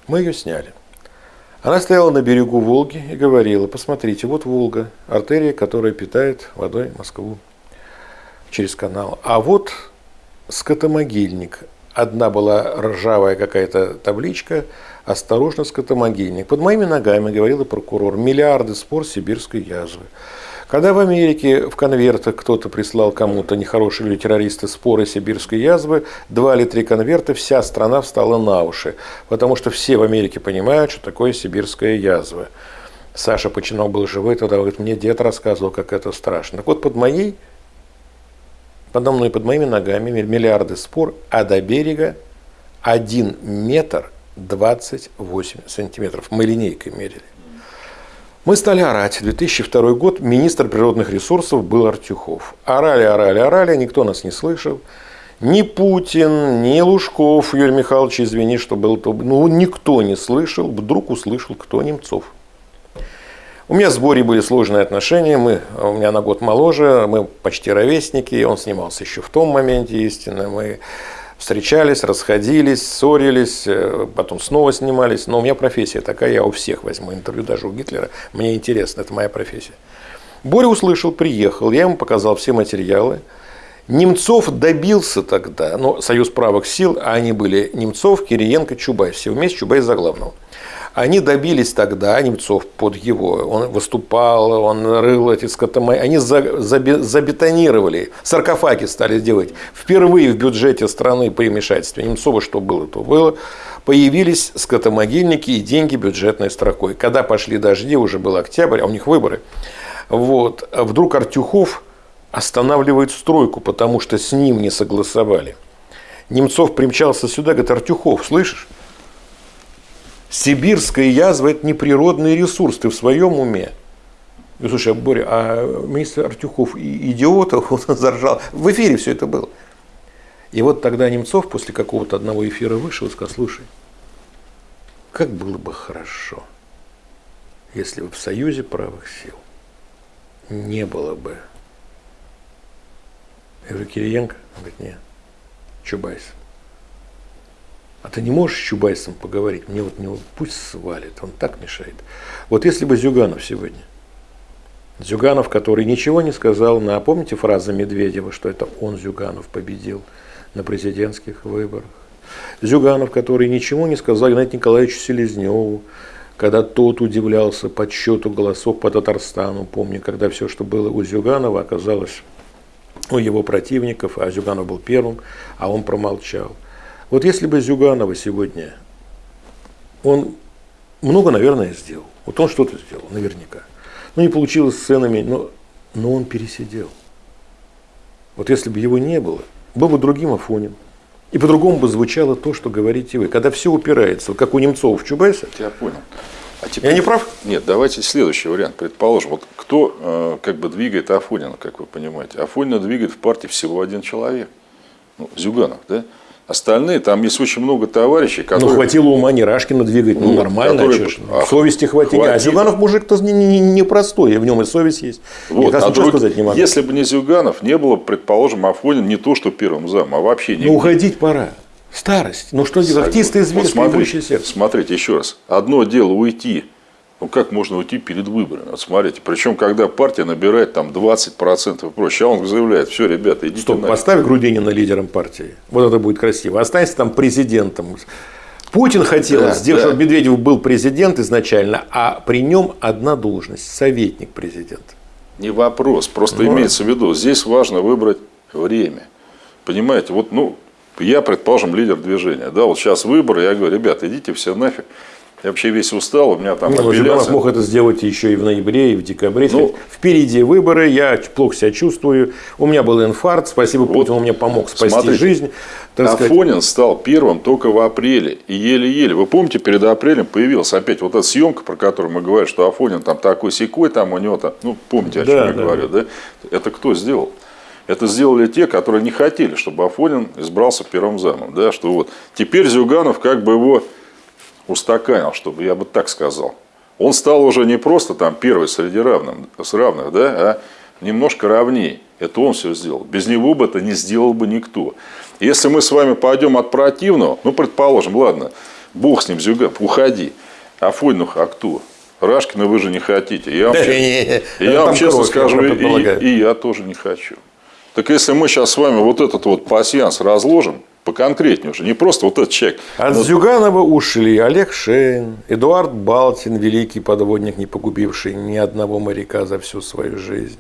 Мы ее сняли. Она стояла на берегу Волги и говорила, посмотрите, вот Волга, артерия, которая питает водой Москву через канал. А вот скотомогильник. Одна была ржавая какая-то табличка, осторожно, скотомогильник. Под моими ногами, говорила прокурор, миллиарды спор сибирской язвы. Когда в Америке в конвертах кто-то прислал кому-то, нехорошие люди, террористы, споры сибирской язвы, два или три конверта, вся страна встала на уши. Потому что все в Америке понимают, что такое сибирская язва. Саша Починок был живой, тогда говорит, мне дед рассказывал, как это страшно. Так вот, под моей, подо мной, под моими ногами миллиарды спор, а до берега один метр 28 сантиметров. Мы линейкой мерили. Мы стали орать. 2002 год, министр природных ресурсов был Артюхов. Орали, орали, орали, никто нас не слышал. Ни Путин, ни Лужков, Юрий Михайлович, извини, что был ну, никто не слышал, вдруг услышал кто Немцов. У меня с Борей были сложные отношения, мы, у меня на год моложе, мы почти ровесники, он снимался еще в том моменте, истинно, мы встречались, расходились, ссорились, э, потом снова снимались. Но у меня профессия такая, я у всех возьму интервью, даже у Гитлера. Мне интересно, это моя профессия. Боря услышал, приехал, я ему показал все материалы. Немцов добился тогда, но Союз правых сил, а они были Немцов, Кириенко, Чубайс, все вместе, Чубайс за главного. Они добились тогда, Немцов под его, он выступал, он рыл эти скотомы, они забетонировали, саркофаги стали делать. Впервые в бюджете страны при вмешательстве Немцова, что было, то было, появились скотомогильники и деньги бюджетной строкой. Когда пошли дожди, уже был октябрь, а у них выборы, вот, вдруг Артюхов останавливает стройку, потому что с ним не согласовали. Немцов примчался сюда, говорит, Артюхов, слышишь? Сибирская язва – это не природный ресурс, ты в своем уме. И, слушай, Боря, а министр Артюхов идиотов, он заржал. В эфире все это было. И вот тогда Немцов после какого-то одного эфира вышел и сказал, слушай, как было бы хорошо, если бы в Союзе правых сил не было бы. Я говорю, Кириенко? Он говорит, нет, Чубайс. А ты не можешь с Чубайсом поговорить? Мне вот него пусть свалит, он так мешает. Вот если бы Зюганов сегодня, Зюганов, который ничего не сказал на, помните фразу Медведева, что это он, Зюганов, победил на президентских выборах. Зюганов, который ничего не сказал Геннадию Николаевичу Селезневу, когда тот удивлялся подсчету голосов по Татарстану. Помню, когда все, что было у Зюганова, оказалось у его противников, а Зюганов был первым, а он промолчал. Вот если бы Зюганова сегодня, он много, наверное, сделал. Вот он что-то сделал, наверняка. Ну, не получилось с ценами, но, но он пересидел. Вот если бы его не было, был бы другим Афонин. И по-другому бы звучало то, что говорите вы. Когда все упирается, как у Немцова в Чубайсе. Я понял. А теперь... Я не прав? Нет, давайте следующий вариант. Предположим, вот кто э, как бы двигает Афонина, как вы понимаете. Афонина двигает в партии всего один человек. Ну, Зюганов, да? Остальные, там есть очень много товарищей, ну, которые... Ну, хватило ума не Рашкина двигать, ну, ну нормально, которые... а, совести хватило. А Зюганов мужик-то не, не, не простой, в нем и совесть есть. Вот, а друг... сказать не могу. Если бы не Зюганов, не было, предположим, Афонин не то, что первым зам, а вообще не. Ну, уходить пора. Старость. Ну, что делать? Артисты зверь, вот смотрите, сердце. Смотрите, еще раз. Одно дело уйти ну как можно уйти перед выборами? Вот смотрите, причем когда партия набирает там 20% и прочее, а он заявляет, все, ребята, идите Стоп, нафиг. поставь Грудинина лидером партии. Вот это будет красиво. Останься там президентом. Путин хотел да, сделать, да. чтобы Медведев был президент изначально, а при нем одна должность – советник президента. Не вопрос, просто Но... имеется в виду, здесь важно выбрать время. Понимаете, вот, ну, я, предположим, лидер движения, да, вот сейчас выборы, я говорю, ребята, идите все нафиг, я вообще весь устал, у меня там ну, апелляция. мог это сделать еще и в ноябре, и в декабре. Ну, Впереди выборы, я плохо себя чувствую. У меня был инфаркт, спасибо вот, Путину, он мне помог спасти смотрите, жизнь. Афонин сказать. стал первым только в апреле. И еле-еле. Вы помните, перед апрелем появилась опять вот эта съемка, про которую мы говорим, что Афонин там такой секой, там у него там, ну помните, о чем да, я да. говорю, да? Это кто сделал? Это сделали те, которые не хотели, чтобы Афонин избрался первым замом. Да? Что вот теперь Зюганов как бы его устаканил, чтобы я бы так сказал. Он стал уже не просто там первый среди равных, с равных, да, а немножко равнее. Это он все сделал. Без него бы это не сделал бы никто. Если мы с вами пойдем от противного, ну, предположим, ладно, бог с ним, Зюган, уходи. Афонин, а кто? Рашкина вы же не хотите. Я вам, да, честно, я вам честно скажу, и, и я тоже не хочу. Так если мы сейчас с вами вот этот вот пассианс разложим, поконкретнее уже, не просто вот этот человек. От но... Зюганова ушли Олег Шейн, Эдуард Балтин, великий подводник, не погубивший ни одного моряка за всю свою жизнь.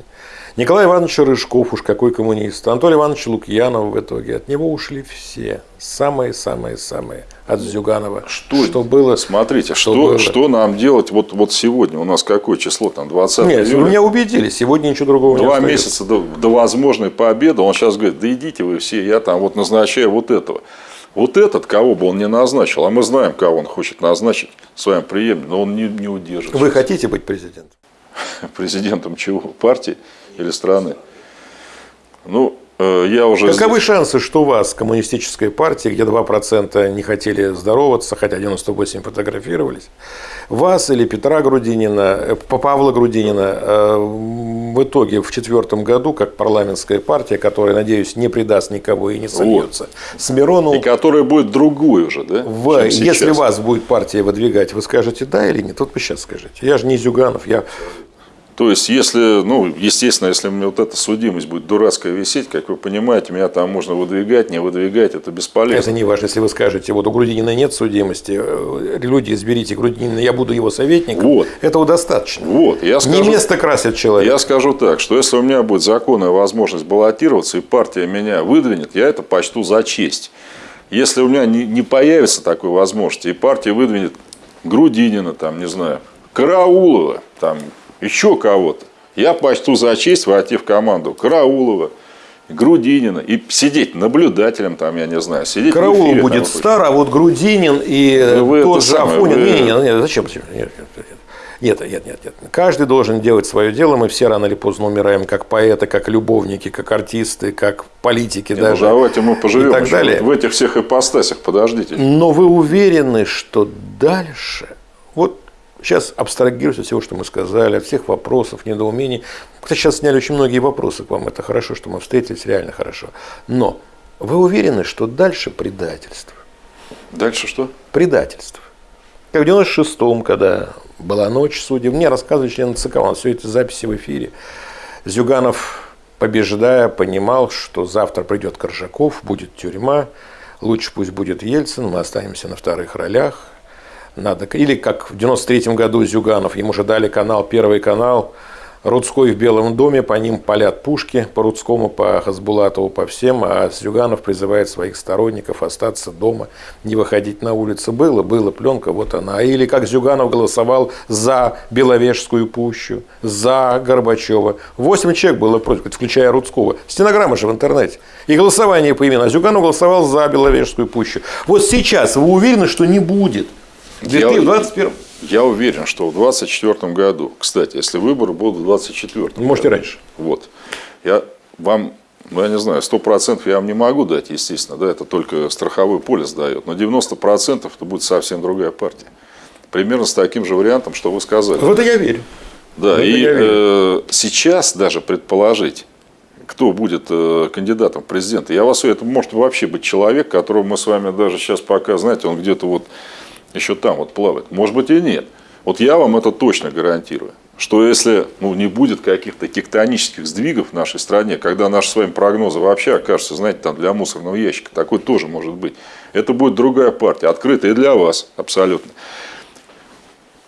Николай Иванович Рыжков, уж какой коммунист. Анатолий Иванович Лукьянов в итоге. От него ушли все. Самые-самые-самые. От Зюганова. Что, что было? Смотрите, что, что, было. что нам делать вот, вот сегодня? У нас какое число? Там 20 Нет, июля. меня убедили. Сегодня ничего другого Два не Два месяца до, до возможной победы. Он сейчас говорит, да идите вы все, я там вот назначаю вот этого. Вот этот, кого бы он не назначил, а мы знаем, кого он хочет назначить своим преемником, но он не, не удержит. Вы хотите быть президентом? Президентом чего? Партии? Или страны. Ну, э, я уже... Каковы шансы, что у вас, коммунистическая партия, где 2% не хотели здороваться, хотя 98 фотографировались, вас или Петра Грудинина, э, Павла Грудинина э, в итоге в четвертом году, как парламентская партия, которая, надеюсь, не предаст никого и не сольется, вот. с Мироновым... И которая будет другой уже, да? В, если вас будет партия выдвигать, вы скажете да или нет? Вот вы сейчас скажите. Я же не Зюганов, я то есть, если, ну, естественно, если мне вот эта судимость будет дурацкая висеть, как вы понимаете, меня там можно выдвигать, не выдвигать, это бесполезно. Это не важно, если вы скажете, вот у Грудинина нет судимости, э, люди изберите Грудинина, я буду его советником, вот. этого достаточно. Вот, я скажу, не место красит человек. Я скажу так, что если у меня будет законная возможность баллотироваться, и партия меня выдвинет, я это почту за честь. Если у меня не, не появится такой возможности, и партия выдвинет Грудинина, там, не знаю, Караулова, там, еще кого-то. Я почту за честь войти в команду Караулова, Грудинина и сидеть наблюдателем там, я не знаю, сидеть Караул эфире, будет там, стар, а вот Грудинин и ну, вы тот же Афонин. Вы... Не, не, не, зачем? Нет, нет, нет, нет, нет. Каждый должен делать свое дело. Мы все рано или поздно умираем, как поэты, как любовники, как артисты, как политики не, даже. Ну, давайте мы поживем и так далее. в этих всех ипостасях. Подождите. Но вы уверены, что дальше? Вот Сейчас абстрагируюсь от всего, что мы сказали, от всех вопросов, недоумений. Кстати, сейчас сняли очень многие вопросы к вам. Это хорошо, что мы встретились, реально хорошо. Но вы уверены, что дальше предательство? Дальше что? Предательство. Как в 96-м, когда была ночь судеб, мне рассказывали члены ЦК, у нас все эти записи в эфире. Зюганов, побеждая, понимал, что завтра придет Коржаков, будет тюрьма, лучше пусть будет Ельцин, мы останемся на вторых ролях, надо. Или как в 93 году Зюганов, ему же дали канал, первый канал, Рудской в Белом доме, по ним палят пушки, по Рудскому, по Хасбулатову, по всем, а Зюганов призывает своих сторонников остаться дома, не выходить на улицу. Было, было, пленка, вот она. Или как Зюганов голосовал за Беловежскую пущу, за Горбачева. Восемь человек было против, включая Рудского. Стенограмма же в интернете. И голосование по имени. А Зюганов голосовал за Беловежскую пущу. Вот сейчас вы уверены, что не будет? В 2021 я уверен, что в 2024 году, кстати, если выборы будут в 2024 Можете году, раньше. Вот. Я вам, ну я не знаю, 100% я вам не могу дать, естественно, да, это только страховой полис дает, но 90% это будет совсем другая партия. Примерно с таким же вариантом, что вы сказали. В это я верю. Да, в и э, сейчас даже предположить, кто будет э, кандидатом в президента. Я вас это может вообще быть человек, которого мы с вами даже сейчас пока, знаете, он где-то вот еще там вот плавает. Может быть и нет. Вот я вам это точно гарантирую, что если ну, не будет каких-то тектонических сдвигов в нашей стране, когда наши с вами прогнозы вообще окажутся, знаете, там для мусорного ящика, такой тоже может быть, это будет другая партия, открытая для вас абсолютно.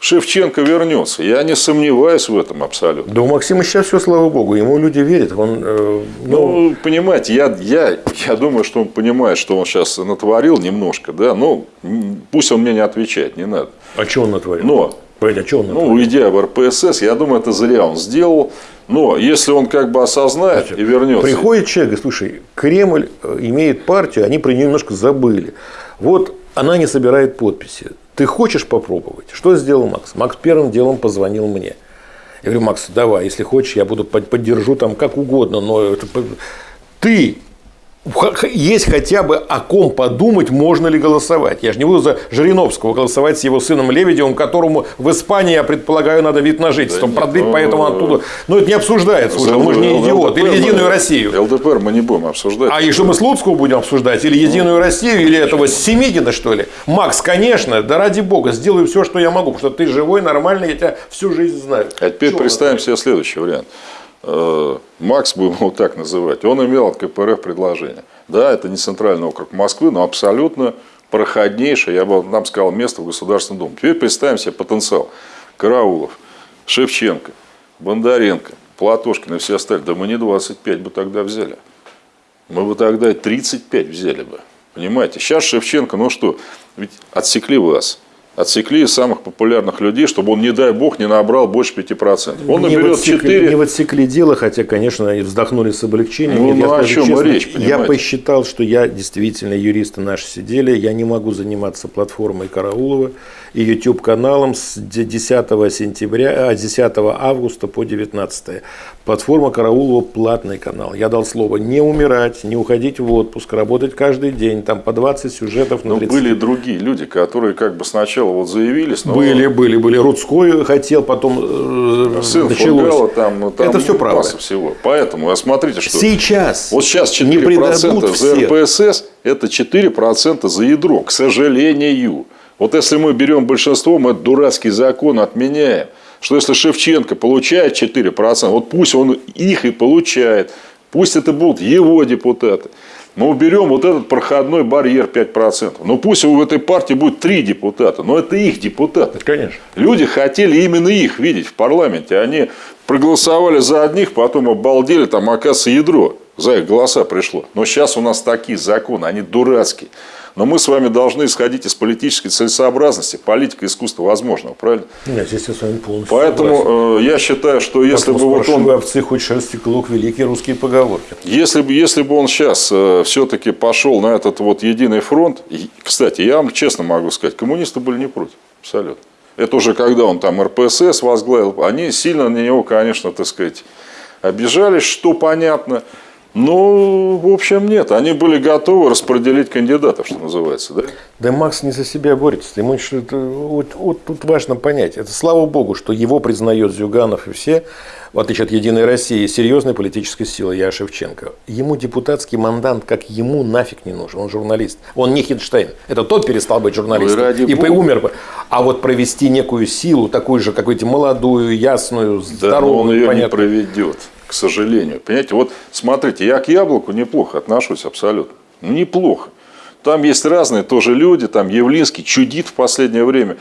Шевченко вернется. Я не сомневаюсь в этом абсолютно. Да у Максима сейчас все, слава богу, ему люди верят. Он, э, ну... ну, понимаете, я, я, я думаю, что он понимает, что он сейчас натворил немножко, да, но пусть он мне не отвечает, не надо. А что он натворил? Но, Пойди, а что он ну, натворил? Ну, уйдя в РПСС, я думаю, это зря он сделал. Но если он как бы осознает Значит, и вернется. Приходит человек и слушай, Кремль э, имеет партию, они про нее немножко забыли. Вот она не собирает подписи. Ты хочешь попробовать? Что сделал Макс? Макс первым делом позвонил мне. Я говорю, Макс, давай, если хочешь, я буду поддержу там как угодно, но это... ты есть хотя бы о ком подумать, можно ли голосовать. Я же не буду за Жириновского голосовать с его сыном Лебедевым, которому в Испании, я предполагаю, надо вид на жительство да продлить, нет, поэтому ну, оттуда. Но это не обсуждается уже, мы же не идиот. Или Единую Россию. ЛДПР мы не будем обсуждать. А что мы Слуцкого будем обсуждать? Или Единую Россию, или этого Семигина, что ли? Макс, конечно, да ради бога, сделаю все, что я могу, потому что ты живой, нормальный, я тебя всю жизнь знаю. А теперь представим себе следующий вариант. Э, Макс, будем его так называть, он имел от КПРФ предложение. Да, это не центральный округ Москвы, но абсолютно проходнейшее, я бы нам сказал, место в Государственном Думе. Теперь представим себе потенциал. Караулов, Шевченко, Бондаренко, Платошкин и все остальные. Да мы не 25 бы тогда взяли. Мы бы тогда 35 взяли бы. Понимаете? Сейчас Шевченко, ну что, ведь отсекли вас отсекли самых популярных людей, чтобы он, не дай бог, не набрал больше 5%. Он не наберет отсекли, 4. Не отсекли дело, хотя, конечно, и вздохнули с облегчением. Ну, ну о чем честно, речь, понимаете? Я посчитал, что я действительно, юристы наши сидели, я не могу заниматься платформой Караулова и YouTube-каналом с 10 сентября, а 10 августа по 19. Платформа Караулова платный канал. Я дал слово не умирать, не уходить в отпуск, работать каждый день, там по 20 сюжетов на 30. Но были другие люди, которые как бы сначала вот заявились. Но... Были, были, были. Рудской хотел, потом э, Сын началось. Фугала, там, там Это все правда. всего. Поэтому, а смотрите, что... Сейчас. Вот сейчас 4% за РПСС, это 4% за ядро, к сожалению. Вот если мы берем большинство, мы этот дурацкий закон отменяем что если Шевченко получает 4%, вот пусть он их и получает, пусть это будут его депутаты. Мы уберем вот этот проходной барьер 5%. Но пусть у этой партии будет три депутата, но это их депутаты. Конечно. Люди хотели именно их видеть в парламенте. Они проголосовали за одних, потом обалдели, там оказывается ядро. За их голоса пришло. Но сейчас у нас такие законы, они дурацкие. Но мы с вами должны исходить из политической целесообразности. Политика искусства возможного, правильно? Нет, здесь я с вами полностью Поэтому э, я считаю, что если Поэтому бы вот он... овцы хоть шерсти клок, великие русские поговорки. Если бы, если бы он сейчас э, все-таки пошел на этот вот единый фронт, и, кстати, я вам честно могу сказать, коммунисты были не против, абсолютно. Это уже когда он там РПСС возглавил, они сильно на него, конечно, так сказать, обижались, что понятно. Ну, в общем, нет. Они были готовы распределить кандидатов, что называется. Да, да Макс не за себя борется. Ему это, вот, вот тут важно понять. Это слава богу, что его признает Зюганов и все, в отличие от «Единой России», серьезной политической силы, я Шевченко. Ему депутатский мандат, как ему нафиг не нужен. Он журналист. Он не Хинштейн. Это тот перестал быть журналистом. и Бога. умер бы. А вот провести некую силу, такую же, какую-то молодую, ясную, здоровую, да, но он ее понятно. не проведет к сожалению. Понимаете, вот смотрите, я к яблоку неплохо отношусь абсолютно. Ну, неплохо. Там есть разные тоже люди, там Явлинский чудит в последнее время.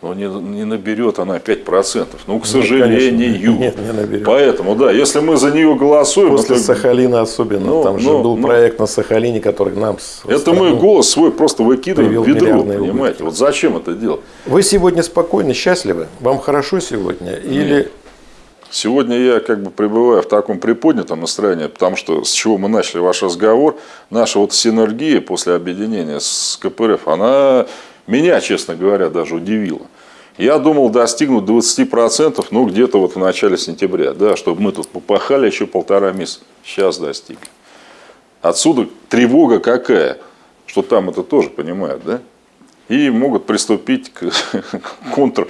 но не, не наберет она 5%. Ну, к сожалению. Нет, не наберет. Поэтому, да, если мы за нее голосуем... После это... Сахалина особенно. Ну, Там ну, же был ну, проект на Сахалине, который нам... Это мы голос свой просто выкидываем в ведро, понимаете? Вот зачем это делать? Вы сегодня спокойны, счастливы? Вам хорошо сегодня? Или... Сегодня я как бы пребываю в таком приподнятом настроении, потому что с чего мы начали ваш разговор, наша вот синергия после объединения с КПРФ, она меня, честно говоря, даже удивило. Я думал достигнуть 20%, ну, где-то вот в начале сентября, да, чтобы мы тут попахали еще полтора месяца. Сейчас достиг. Отсюда тревога какая, что там это тоже понимают, да? И могут приступить к контр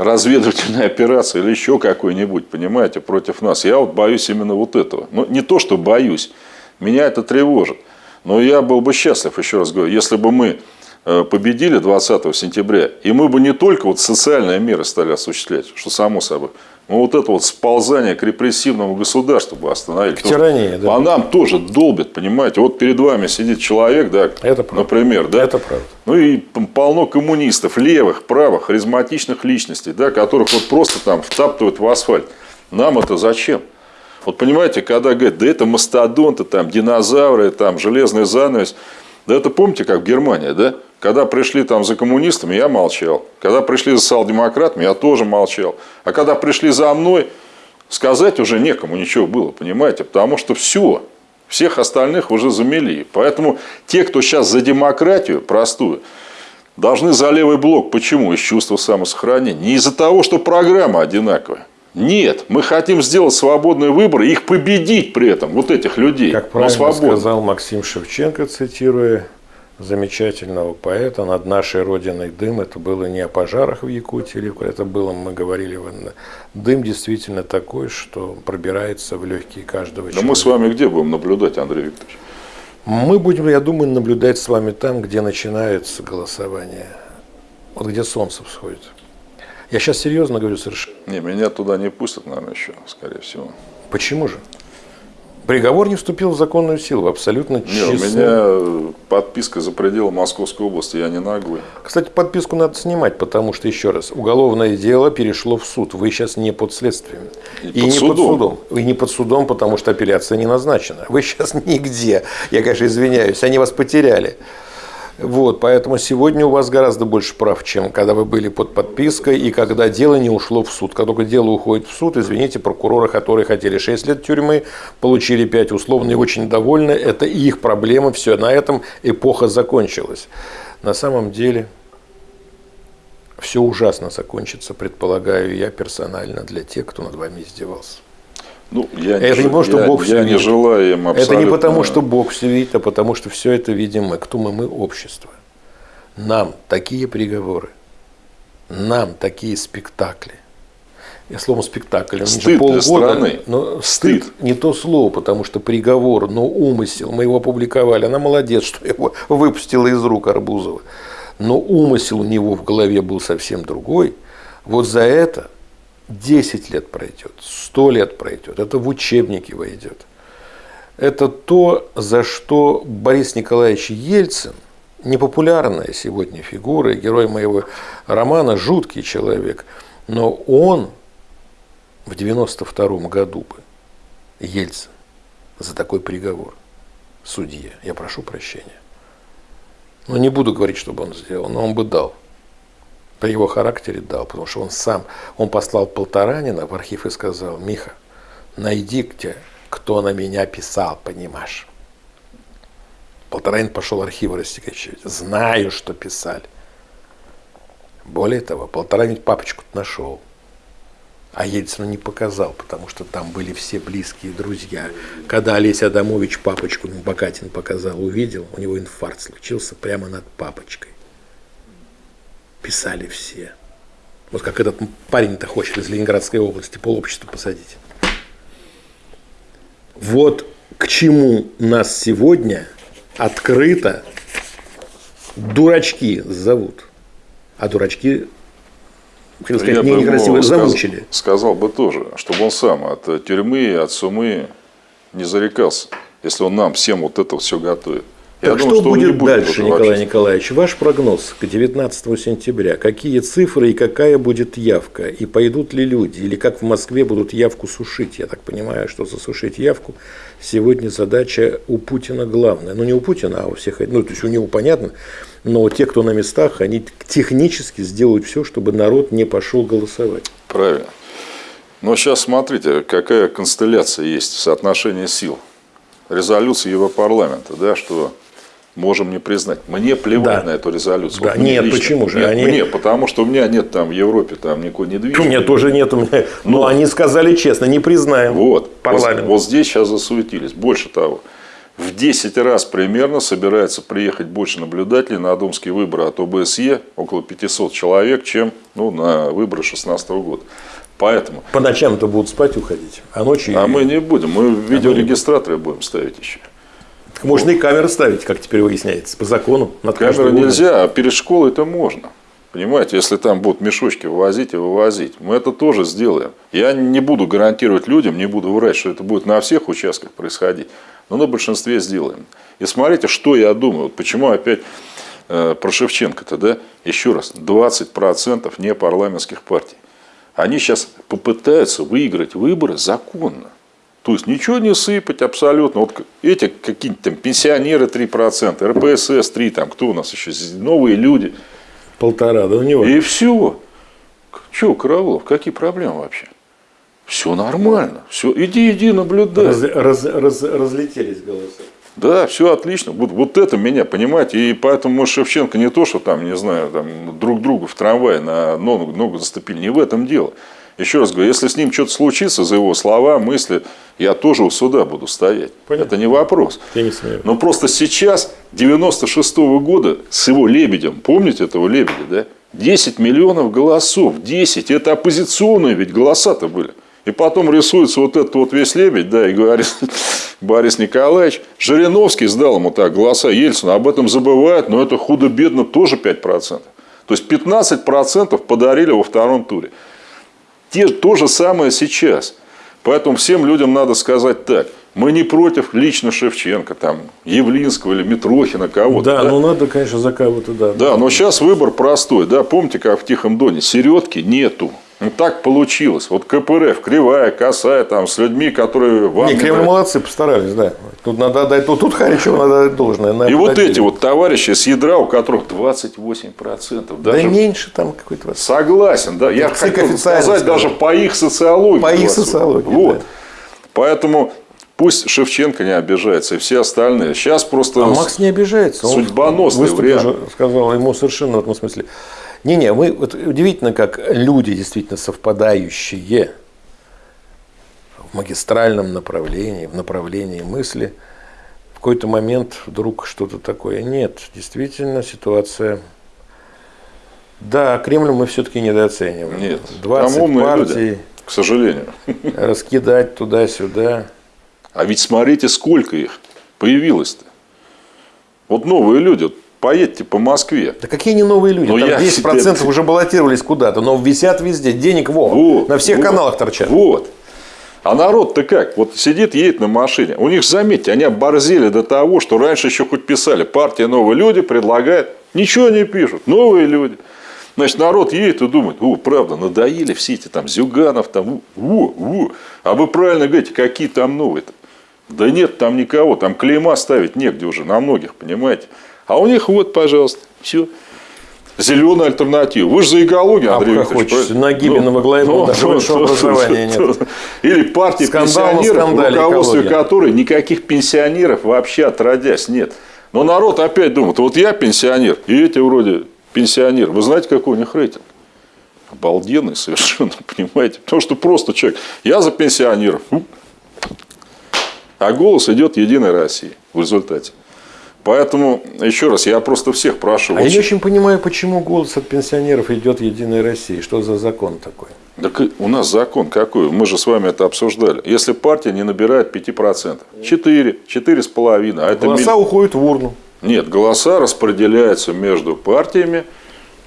разведывательной операции или еще какой-нибудь, понимаете, против нас. Я вот боюсь именно вот этого. Ну, не то, что боюсь, меня это тревожит. Но я был бы счастлив, еще раз говорю, если бы мы Э, победили 20 сентября, и мы бы не только вот социальные меры стали осуществлять, что само собой, но вот это вот сползание к репрессивному государству бы остановили. К тирании, да. А нам тоже долбит, понимаете. Вот перед вами сидит человек, да, это например, да. Это правда. Ну и полно коммунистов, левых, правых, харизматичных личностей, да, которых вот просто там втаптывают в асфальт. Нам это зачем? Вот понимаете, когда говорят, да это мастодонты, там, динозавры, там, железный занавес. Да это помните, как в Германии, да? Когда пришли там за коммунистами, я молчал. Когда пришли за социал-демократами, я тоже молчал. А когда пришли за мной, сказать уже некому ничего было, понимаете? Потому что все, всех остальных уже замели. Поэтому те, кто сейчас за демократию простую, должны за левый блок. Почему? Из чувства самосохранения. Не из-за того, что программа одинаковая. Нет, мы хотим сделать свободные выборы, их победить при этом, вот этих людей. Как правильно сказал Максим Шевченко, цитируя замечательного поэта «Над нашей Родиной дым». Это было не о пожарах в Якутии, это было, мы говорили, дым действительно такой, что пробирается в легкие каждого человека. Но мы с вами где будем наблюдать, Андрей Викторович? Мы будем, я думаю, наблюдать с вами там, где начинается голосование. Вот где солнце всходит. Я сейчас серьезно говорю совершенно. Не, меня туда не пустят, наверное, еще, скорее всего. Почему же? Приговор не вступил в законную силу, абсолютно честно. у меня подписка за пределы Московской области, я не наглый. Кстати, подписку надо снимать, потому что, еще раз, уголовное дело перешло в суд. Вы сейчас не под следствием. И, и под не судом. под судом. И не под судом, потому что апелляция не назначена. Вы сейчас нигде. Я, конечно, извиняюсь, они вас потеряли. Вот, поэтому сегодня у вас гораздо больше прав, чем когда вы были под подпиской и когда дело не ушло в суд. Когда только дело уходит в суд, извините, прокуроры, которые хотели 6 лет тюрьмы, получили 5 условно и очень довольны. Это их проблема, все, на этом эпоха закончилась. На самом деле все ужасно закончится, предполагаю я персонально, для тех, кто над вами издевался. Ну, я это не, потому, что я, Бог все я видит. не желаю им абсолютно... Это не потому, что Бог все видит, а потому, что все это видим мы. Кто мы? Мы общество. Нам такие приговоры, нам такие спектакли. Я словом спектакль, стыд же полгода, страны. Но стыд. стыд не то слово, потому что приговор, но умысел, мы его опубликовали. Она молодец, что его выпустила из рук Арбузова. Но умысел у него в голове был совсем другой. Вот за это 10 лет пройдет, 100 лет пройдет, это в учебники войдет. Это то, за что Борис Николаевич Ельцин, непопулярная сегодня фигура, герой моего романа, жуткий человек, но он в 92 году бы, Ельцин, за такой приговор, судье, я прошу прощения. Но не буду говорить, что бы он сделал, но он бы дал при его характере дал, потому что он сам, он послал Полторанина в архив и сказал, Миха, найди где, кто на меня писал, понимаешь. Полторанин пошел архивы растекачивать. Знаю, что писали. Более того, Полторанин папочку нашел. А Ельцину не показал, потому что там были все близкие друзья. Когда Олеся Адамович папочку Бакатин показал, увидел, у него инфаркт случился прямо над папочкой писали все. Вот как этот парень-то хочет из Ленинградской области полобщества посадить. Вот к чему нас сегодня открыто дурачки зовут. А дурачки, хотел сказать, Я не некрасиво замучили. Сказал, сказал бы тоже, чтобы он сам от тюрьмы, от сумы не зарекался, если он нам всем вот это все готовит. Я так думаю, что, что будет, дальше, Николай Николаевич? Ваш прогноз к 19 сентября. Какие цифры и какая будет явка? И пойдут ли люди? Или как в Москве будут явку сушить? Я так понимаю, что засушить явку сегодня задача у Путина главная. Ну, не у Путина, а у всех. Ну, то есть у него понятно. Но те, кто на местах, они технически сделают все, чтобы народ не пошел голосовать. Правильно. Но сейчас смотрите, какая констелляция есть в соотношении сил. Резолюция Европарламента, да, что можем не признать. Мне плевать да. на эту резолюцию. Да. Вот нет, лично. почему же? Нет, они... Мне, потому что у меня нет там в Европе там никакой недвижимости. У меня тоже нет. У меня... Но, Но они сказали честно, не признаем вот, парламент. Вот, вот здесь сейчас засуетились. Больше того, в 10 раз примерно собирается приехать больше наблюдателей на думские выборы от ОБСЕ, около 500 человек, чем ну, на выборы 2016 года. Поэтому... По ночам-то будут спать уходить, а ночью... А мы не будем, мы видеорегистраторы будем ставить еще. Можно и камеры ставить, как теперь выясняется, по закону. Над камеры нельзя, а перед школой это можно. Понимаете, если там будут мешочки вывозить и вывозить, мы это тоже сделаем. Я не буду гарантировать людям, не буду врать, что это будет на всех участках происходить, но на большинстве сделаем. И смотрите, что я думаю, вот почему опять э, про Шевченко-то, да, еще раз, 20% не парламентских партий. Они сейчас попытаются выиграть выборы законно. То есть ничего не сыпать абсолютно. Вот эти какие-нибудь там пенсионеры 3%, РПСС 3%, там кто у нас еще, новые люди. Полтора, да у него. И все. Че, Королов, какие проблемы вообще? Все нормально. Все, иди, иди, наблюдай. Раз, раз, раз, разлетелись голоса. Да, все отлично. Вот, вот это меня, понимаете, и поэтому мы Шевченко не то, что там, не знаю, там, друг другу в трамвае на ногу, ногу заступили. Не в этом дело. Еще раз говорю, если с ним что-то случится, за его слова, мысли, я тоже у суда буду стоять. Понятно. Это не вопрос. Я не смею. Но просто сейчас, 96 -го года, с его лебедем, помните этого лебедя, да? 10 миллионов голосов, 10, это оппозиционные ведь голоса-то были. И потом рисуется вот этот вот весь лебедь, да, и говорит Борис Николаевич, Жириновский сдал ему так голоса Ельцина, об этом забывают, но это худо-бедно тоже 5%. То есть 15% подарили во втором туре. Те, то же самое сейчас. Поэтому всем людям надо сказать так. Мы не против лично Шевченко, там, Явлинского или Митрохина, кого-то. Да, да, ну надо, конечно, за кого-то, да. Да, но сейчас выбор простой. Да, помните, как в Тихом Доне, середки нету. Ну, так получилось. Вот КПРФ, кривая, косая, там, с людьми, которые вам... Не, Кремль молодцы, постарались, да. Тут надо отдать, тут, тут Харичеву надо отдать должное. Надо и вот эти вот товарищи с ядра, у которых 28%. Даже... Да меньше там какой-то... Согласен, да. Я хотел сказать даже по их социологии. По их социологии, Вот. Да. Поэтому Пусть Шевченко не обижается, и все остальные. Сейчас просто... А Макс не обижается. Он вариант. сказал ему совершенно в этом смысле. Не-не, мы, вот удивительно, как люди действительно совпадающие в магистральном направлении, в направлении мысли, в какой-то момент вдруг что-то такое. Нет, действительно ситуация... Да, Кремль мы все-таки недооцениваем. Нет, 20 там партий, люди, к сожалению. Раскидать туда-сюда. А ведь смотрите, сколько их появилось-то. Вот новые люди. Поедьте по Москве. Да какие не новые люди? Но Там 10% себе... уже баллотировались куда-то, но висят везде. Денег во. Вот, на всех вот, каналах торчат. Вот. А народ-то как? Вот сидит, едет на машине. У них, заметьте, они оборзели до того, что раньше еще хоть писали. Партия «Новые люди» предлагает. Ничего не пишут. Новые люди. Значит, народ едет и думает, о, правда, надоели все эти там Зюганов, там, о, о. А вы правильно говорите, какие там новые-то? Да нет там никого, там клейма ставить негде уже на многих, понимаете? А у них вот, пожалуйста, все. Зеленая альтернатива. Вы же за экологию, Андрей а Викторович. Хочешь, Нагибина ну, во главе ну, даже ну, высшего образования нет. Или партия Скандал пенсионеров, в руководстве которой никаких пенсионеров вообще отродясь нет. Но народ опять думает, вот я пенсионер, и эти вроде пенсионер. Вы знаете, какой у них рейтинг? Обалденный совершенно, понимаете? Потому что просто человек, я за пенсионеров. А голос идет Единой России в результате. Поэтому, еще раз, я просто всех прошу. А я не очень понимаю, почему голос от пенсионеров идет Единой России. Что за закон такой? Так у нас закон какой? Мы же с вами это обсуждали. Если партия не набирает 5%, 4, 4,5%. А это голоса миль... уходят в урну. Нет, голоса распределяются между партиями,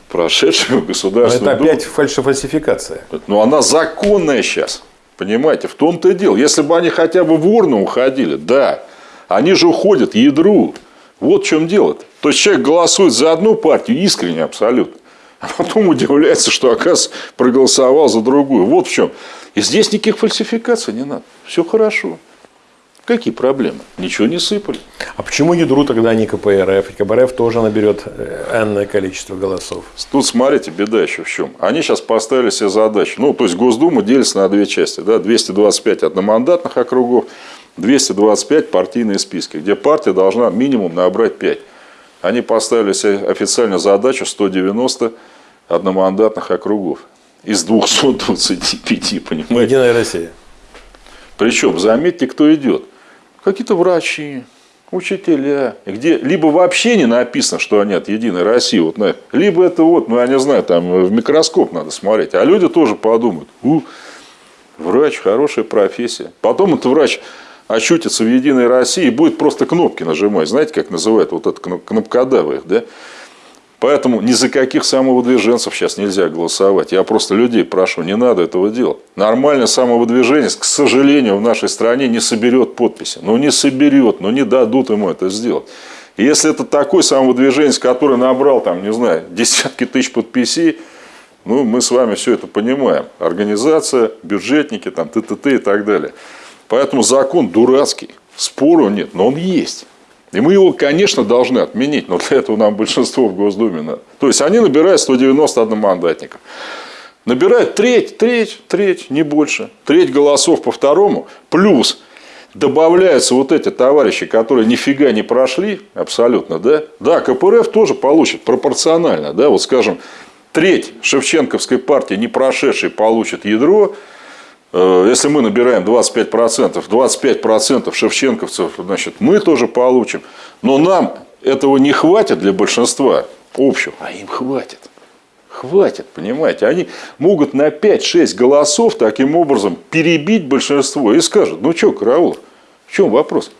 прошедшими государственную Это опять фальшифальсификация. Но она законная сейчас. Понимаете, в том-то и дело. Если бы они хотя бы в урну уходили, да. Они же уходят ядру. Вот в чем дело. -то. То есть человек голосует за одну партию искренне абсолютно. А потом удивляется, что, оказывается, проголосовал за другую. Вот в чем. И здесь никаких фальсификаций не надо. Все хорошо. Какие проблемы? Ничего не сыпали. А почему ядру тогда не КПРФ? И КПРФ тоже наберет э, энное количество голосов. Тут смотрите, беда еще в чем. Они сейчас поставили себе задачу. Ну, то есть Госдума делится на две части. Да? 225 одномандатных округов, 225 партийные списки, где партия должна минимум набрать 5. Они поставили себе официально задачу 190 одномандатных округов из 225, понимаете? Единая Россия. Причем, заметьте, кто идет. Какие-то врачи, учителя, где либо вообще не написано, что они от Единой России, вот, либо это вот, ну я не знаю, там в микроскоп надо смотреть, а люди тоже подумают, у, врач, хорошая профессия. Потом этот врач очутится в Единой России и будет просто кнопки нажимать. Знаете, как называют вот это кнопкодавы, да? Поэтому ни за каких самовыдвиженцев сейчас нельзя голосовать. Я просто людей прошу, не надо этого делать. Нормальное самовыдвижение, к сожалению, в нашей стране не соберет подписи. Ну, не соберет, но не дадут ему это сделать. Если это такой самовыдвиженец, который набрал, там, не знаю, десятки тысяч подписей, ну, мы с вами все это понимаем. Организация, бюджетники, там, т.т.т. и так далее. Поэтому закон дурацкий. Спору нет, но он есть. И мы его, конечно, должны отменить, но для этого нам большинство в Госдуме надо. То есть, они набирают 191 мандатника. Набирают треть, треть, треть, не больше. Треть голосов по второму. Плюс добавляются вот эти товарищи, которые нифига не прошли, абсолютно, да? Да, КПРФ тоже получит пропорционально, да, вот скажем, треть Шевченковской партии не прошедшей получит ядро, если мы набираем 25%, 25% шевченковцев, значит, мы тоже получим. Но нам этого не хватит для большинства общего, а им хватит. Хватит, понимаете. Они могут на 5-6 голосов таким образом перебить большинство и скажут, ну что, Караулов, в чем вопрос?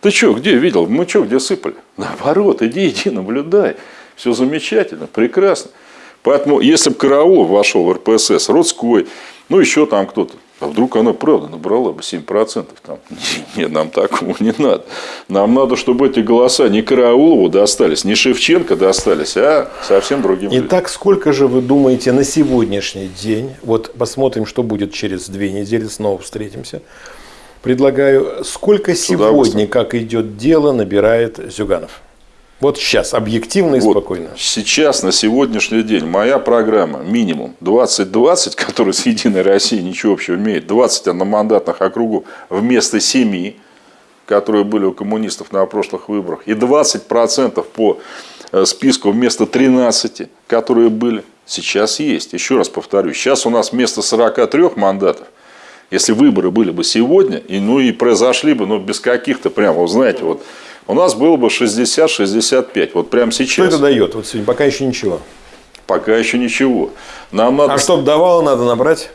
Ты что, где видел? Мы что, где сыпали? Наоборот, иди, иди, наблюдай. Все замечательно, прекрасно. Поэтому, если бы Караулов вошел в РПСС, Родской, ну, еще там кто-то, а вдруг она правда набрала бы 7%? Там, нет, нам такого не надо. Нам надо, чтобы эти голоса не Караулову достались, не Шевченко достались, а совсем другим Итак, сколько же вы думаете на сегодняшний день, вот посмотрим, что будет через две недели, снова встретимся, предлагаю, сколько сегодня, как идет дело, набирает Зюганов? Вот сейчас, объективно и вот спокойно. Сейчас, на сегодняшний день, моя программа минимум 20-20, которая с Единой Россией ничего общего имеет, 20 одномандатных округов вместо 7, которые были у коммунистов на прошлых выборах, и 20% по э, списку вместо 13, которые были, сейчас есть. Еще раз повторю, сейчас у нас вместо 43 мандатов, если выборы были бы сегодня, и, ну и произошли бы, ну без каких-то прямо, знаете, вот у нас было бы 60-65. Вот прямо сейчас. Что это дает? Вот сегодня пока еще ничего. Пока еще ничего. Нам надо... А чтобы давало, надо набрать?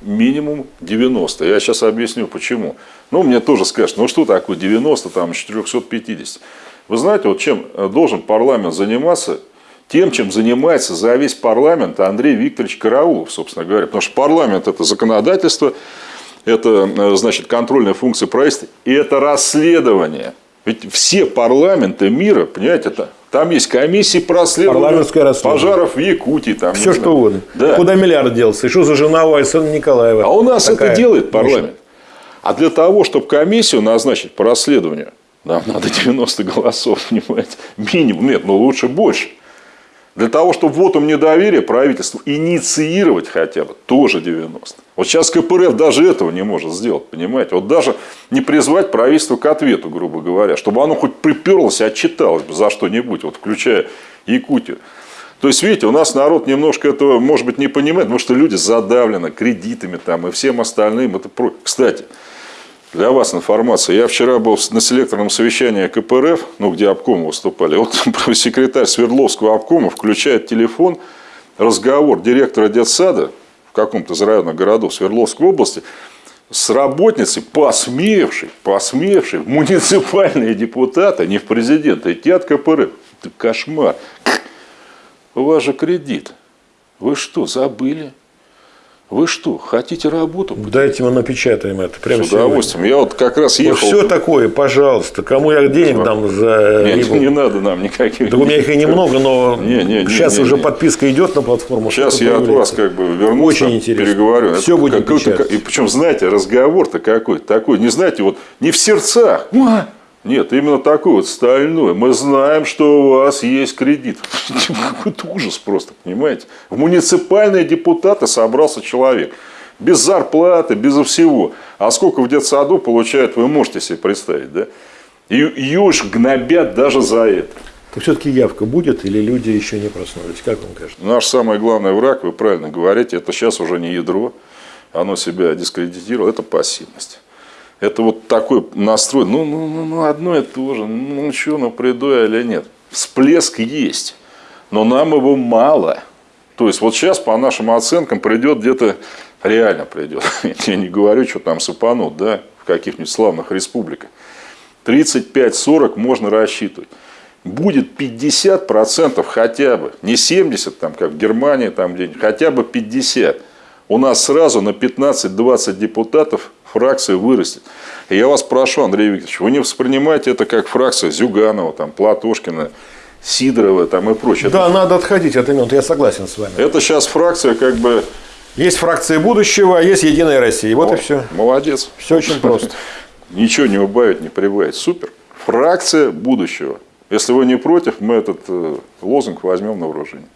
Минимум 90. Я сейчас объясню, почему. Ну, мне тоже скажут, ну что такое 90, там 450. Вы знаете, вот чем э, должен парламент заниматься, тем, чем занимается за весь парламент Андрей Викторович Караулов, собственно говоря. Потому что парламент – это законодательство, это, э, значит, контрольная функция правительства, и это расследование – ведь все парламенты мира, понимаете, это, там есть комиссии по расследованию пожаров в Якутии. Там, Все что угодно. Да. Куда миллиард делся? И что за жена у Александра Николаева? А у нас Такая это делает парламент. А для того, чтобы комиссию назначить по расследованию, нам надо 90 голосов, понимаете, минимум. Нет, но лучше больше. Для того, чтобы вот вотом недоверия правительству инициировать хотя бы, тоже 90. Вот сейчас КПРФ даже этого не может сделать, понимаете? Вот даже не призвать правительство к ответу, грубо говоря, чтобы оно хоть приперлось и отчиталось бы за что-нибудь, вот включая Якутию. То есть, видите, у нас народ немножко этого, может быть, не понимает, потому что люди задавлены кредитами там и всем остальным. Это... Кстати, для вас информация. Я вчера был на селекторном совещании КПРФ, ну, где обкомы выступали. Вот секретарь Свердловского обкома включает телефон, разговор директора детсада в каком-то из районных городов Свердловской области с работницей, посмевшей, посмевшей, муниципальные депутаты, не в президента, идти от КПРФ. Это кошмар. У вас же кредит. Вы что, забыли? Вы что, хотите работу? Дайте мы напечатаем это прямо С удовольствием. Я вот как раз сегодня. ехал. Ну, все такое, пожалуйста. Кому я денег дам за Нет, рибу? не надо нам никаких. Да у меня их и немного, но не, не, не, сейчас не, уже не. подписка идет на платформу. Сейчас я от вас как бы вернусь, Очень интересно. переговорю. Все это будет И причем, знаете, разговор-то какой такой. Не знаете, вот не в сердцах. Нет, именно такой вот стальной. Мы знаем, что у вас есть кредит. Какой-то ужас просто, понимаете? В муниципальные депутаты собрался человек. Без зарплаты, без всего. А сколько в детсаду получает, вы можете себе представить, да? И ее уж гнобят даже за это. Так все-таки явка будет или люди еще не проснулись? Как вам кажется? Наш самый главный враг, вы правильно говорите, это сейчас уже не ядро. Оно себя дискредитировало, это пассивность. Это вот такой настрой, ну, ну, ну, ну одно и то же, ну что, ну приду я или нет. Всплеск есть, но нам его мало. То есть вот сейчас по нашим оценкам придет где-то, реально придет, я не говорю, что там сыпанут, да, в каких-нибудь славных республиках. 35-40 можно рассчитывать. Будет 50% хотя бы, не 70, там, как в Германии, там где хотя бы 50. У нас сразу на 15-20 депутатов фракция вырастет. И я вас прошу, Андрей Викторович, вы не воспринимаете это как фракция Зюганова, там, Платошкина, Сидорова там, и прочее. Да, это... надо отходить от имен, я согласен с вами. Это сейчас фракция как бы... Есть фракция будущего, а есть Единая Россия. Вот О, и все. Молодец. Все очень просто. Ничего не убавить, не прибавить. Супер. Фракция будущего. Если вы не против, мы этот э, лозунг возьмем на вооружение.